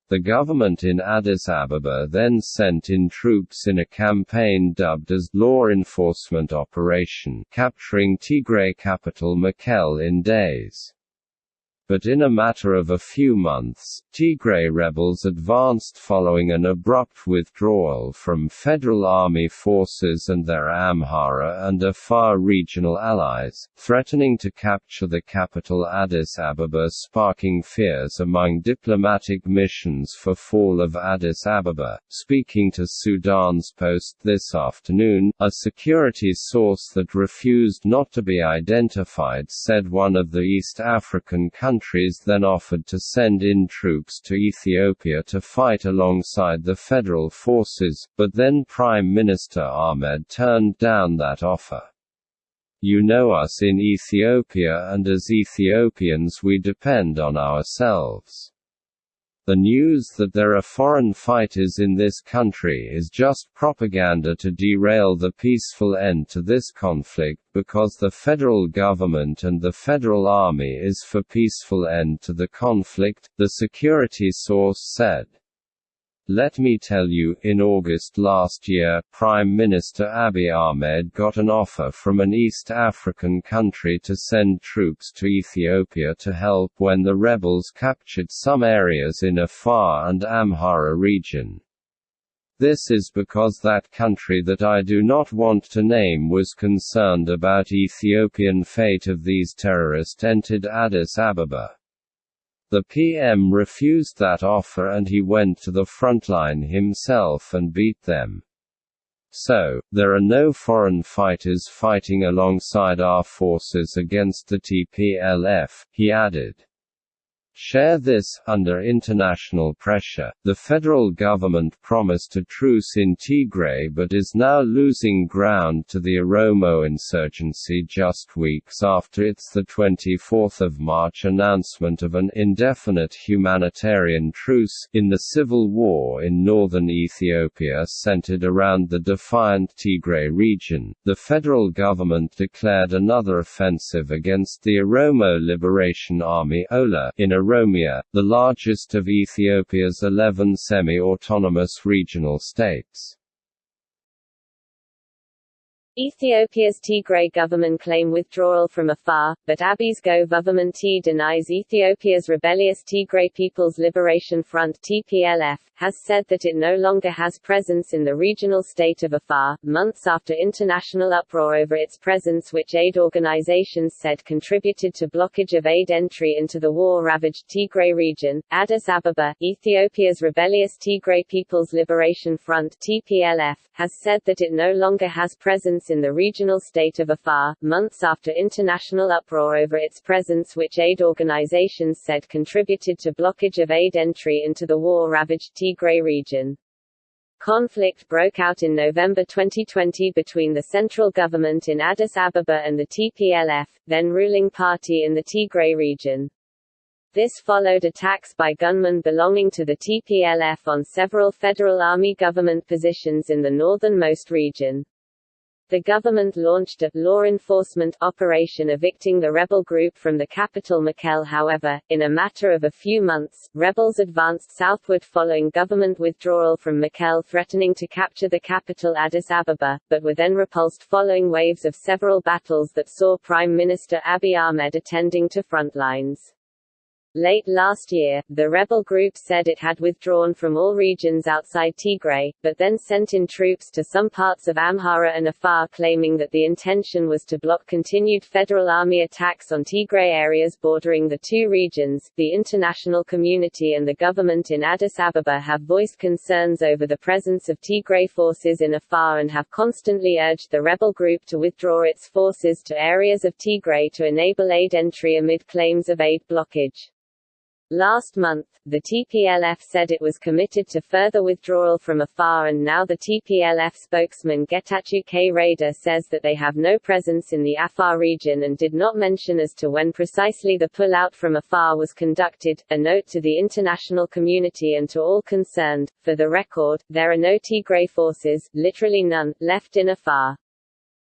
The government in Addis Ababa then sent in troops in a campaign dubbed as Law Enforcement Operation, capturing Tigray capital Mekelle in days. But in a matter of a few months, Tigray rebels advanced following an abrupt withdrawal from Federal Army forces and their Amhara and Afar regional allies, threatening to capture the capital Addis Ababa sparking fears among diplomatic missions for fall of Addis Ababa. Speaking to Sudans Post this afternoon, a security source that refused not to be identified said one of the East African countries countries then offered to send in troops to Ethiopia to fight alongside the federal forces, but then Prime Minister Ahmed turned down that offer. You know us in Ethiopia and as Ethiopians we depend on ourselves. The news that there are foreign fighters in this country is just propaganda to derail the peaceful end to this conflict because the federal government and the federal army is for peaceful end to the conflict, the security source said. Let me tell you, in August last year, Prime Minister Abiy Ahmed got an offer from an East African country to send troops to Ethiopia to help when the rebels captured some areas in Afar and Amhara region. This is because that country that I do not want to name was concerned about Ethiopian fate of these terrorists entered Addis Ababa. The PM refused that offer and he went to the frontline himself and beat them. So, there are no foreign fighters fighting alongside our forces against the TPLF, he added. Share this, under international pressure, the federal government promised a truce in Tigray but is now losing ground to the Oromo insurgency just weeks after its 24 March announcement of an indefinite humanitarian truce in the civil war in northern Ethiopia centered around the defiant Tigray region. The federal government declared another offensive against the Oromo Liberation Army OLA in a Oromia, the largest of Ethiopia's 11 semi-autonomous regional states. Ethiopia's Tigray government claim withdrawal from Afar, but Abiy's Go government denies Ethiopia's rebellious Tigray People's Liberation Front TPLF, has said that it no longer has presence in the regional state of Afar, months after international uproar over its presence which aid organizations said contributed to blockage of aid entry into the war-ravaged Tigray region. Addis Ababa, Ethiopia's rebellious Tigray People's Liberation Front TPLF, has said that it no longer has presence in the regional state of Afar, months after international uproar over its presence which aid organizations said contributed to blockage of aid entry into the war-ravaged Tigray region. Conflict broke out in November 2020 between the central government in Addis Ababa and the TPLF, then ruling party in the Tigray region. This followed attacks by gunmen belonging to the TPLF on several federal army government positions in the northernmost region the government launched a law enforcement operation evicting the rebel group from the capital Mekelle however, in a matter of a few months, rebels advanced southward following government withdrawal from Mekelle threatening to capture the capital Addis Ababa, but were then repulsed following waves of several battles that saw Prime Minister Abiy Ahmed attending to front lines. Late last year, the rebel group said it had withdrawn from all regions outside Tigray, but then sent in troops to some parts of Amhara and Afar claiming that the intention was to block continued federal army attacks on Tigray areas bordering the two regions. The international community and the government in Addis Ababa have voiced concerns over the presence of Tigray forces in Afar and have constantly urged the rebel group to withdraw its forces to areas of Tigray to enable aid entry amid claims of aid blockage. Last month, the TPLF said it was committed to further withdrawal from Afar and now the TPLF spokesman Getachew Reda says that they have no presence in the Afar region and did not mention as to when precisely the pull-out from Afar was conducted. A note to the international community and to all concerned, for the record, there are no Tigray forces, literally none, left in Afar.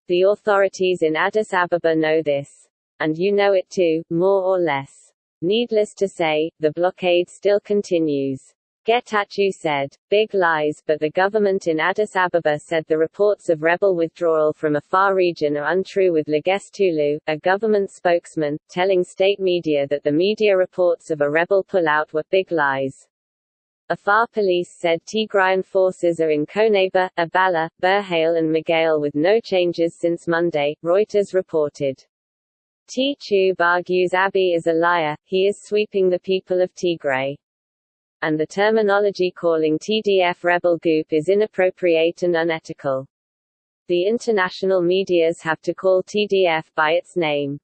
The authorities in Addis Ababa know this. And you know it too, more or less. Needless to say, the blockade still continues. Getachew said, big lies, but the government in Addis Ababa said the reports of rebel withdrawal from Afar region are untrue with Legesse Tulu, a government spokesman, telling state media that the media reports of a rebel pullout were big lies. Afar police said Tigrayan forces are in Koneba, Abala, Berhale and Megale with no changes since Monday, Reuters reported. T-Tube argues Abiy is a liar, he is sweeping the people of Tigray. And the terminology calling TDF rebel group is inappropriate and unethical. The international medias have to call TDF by its name.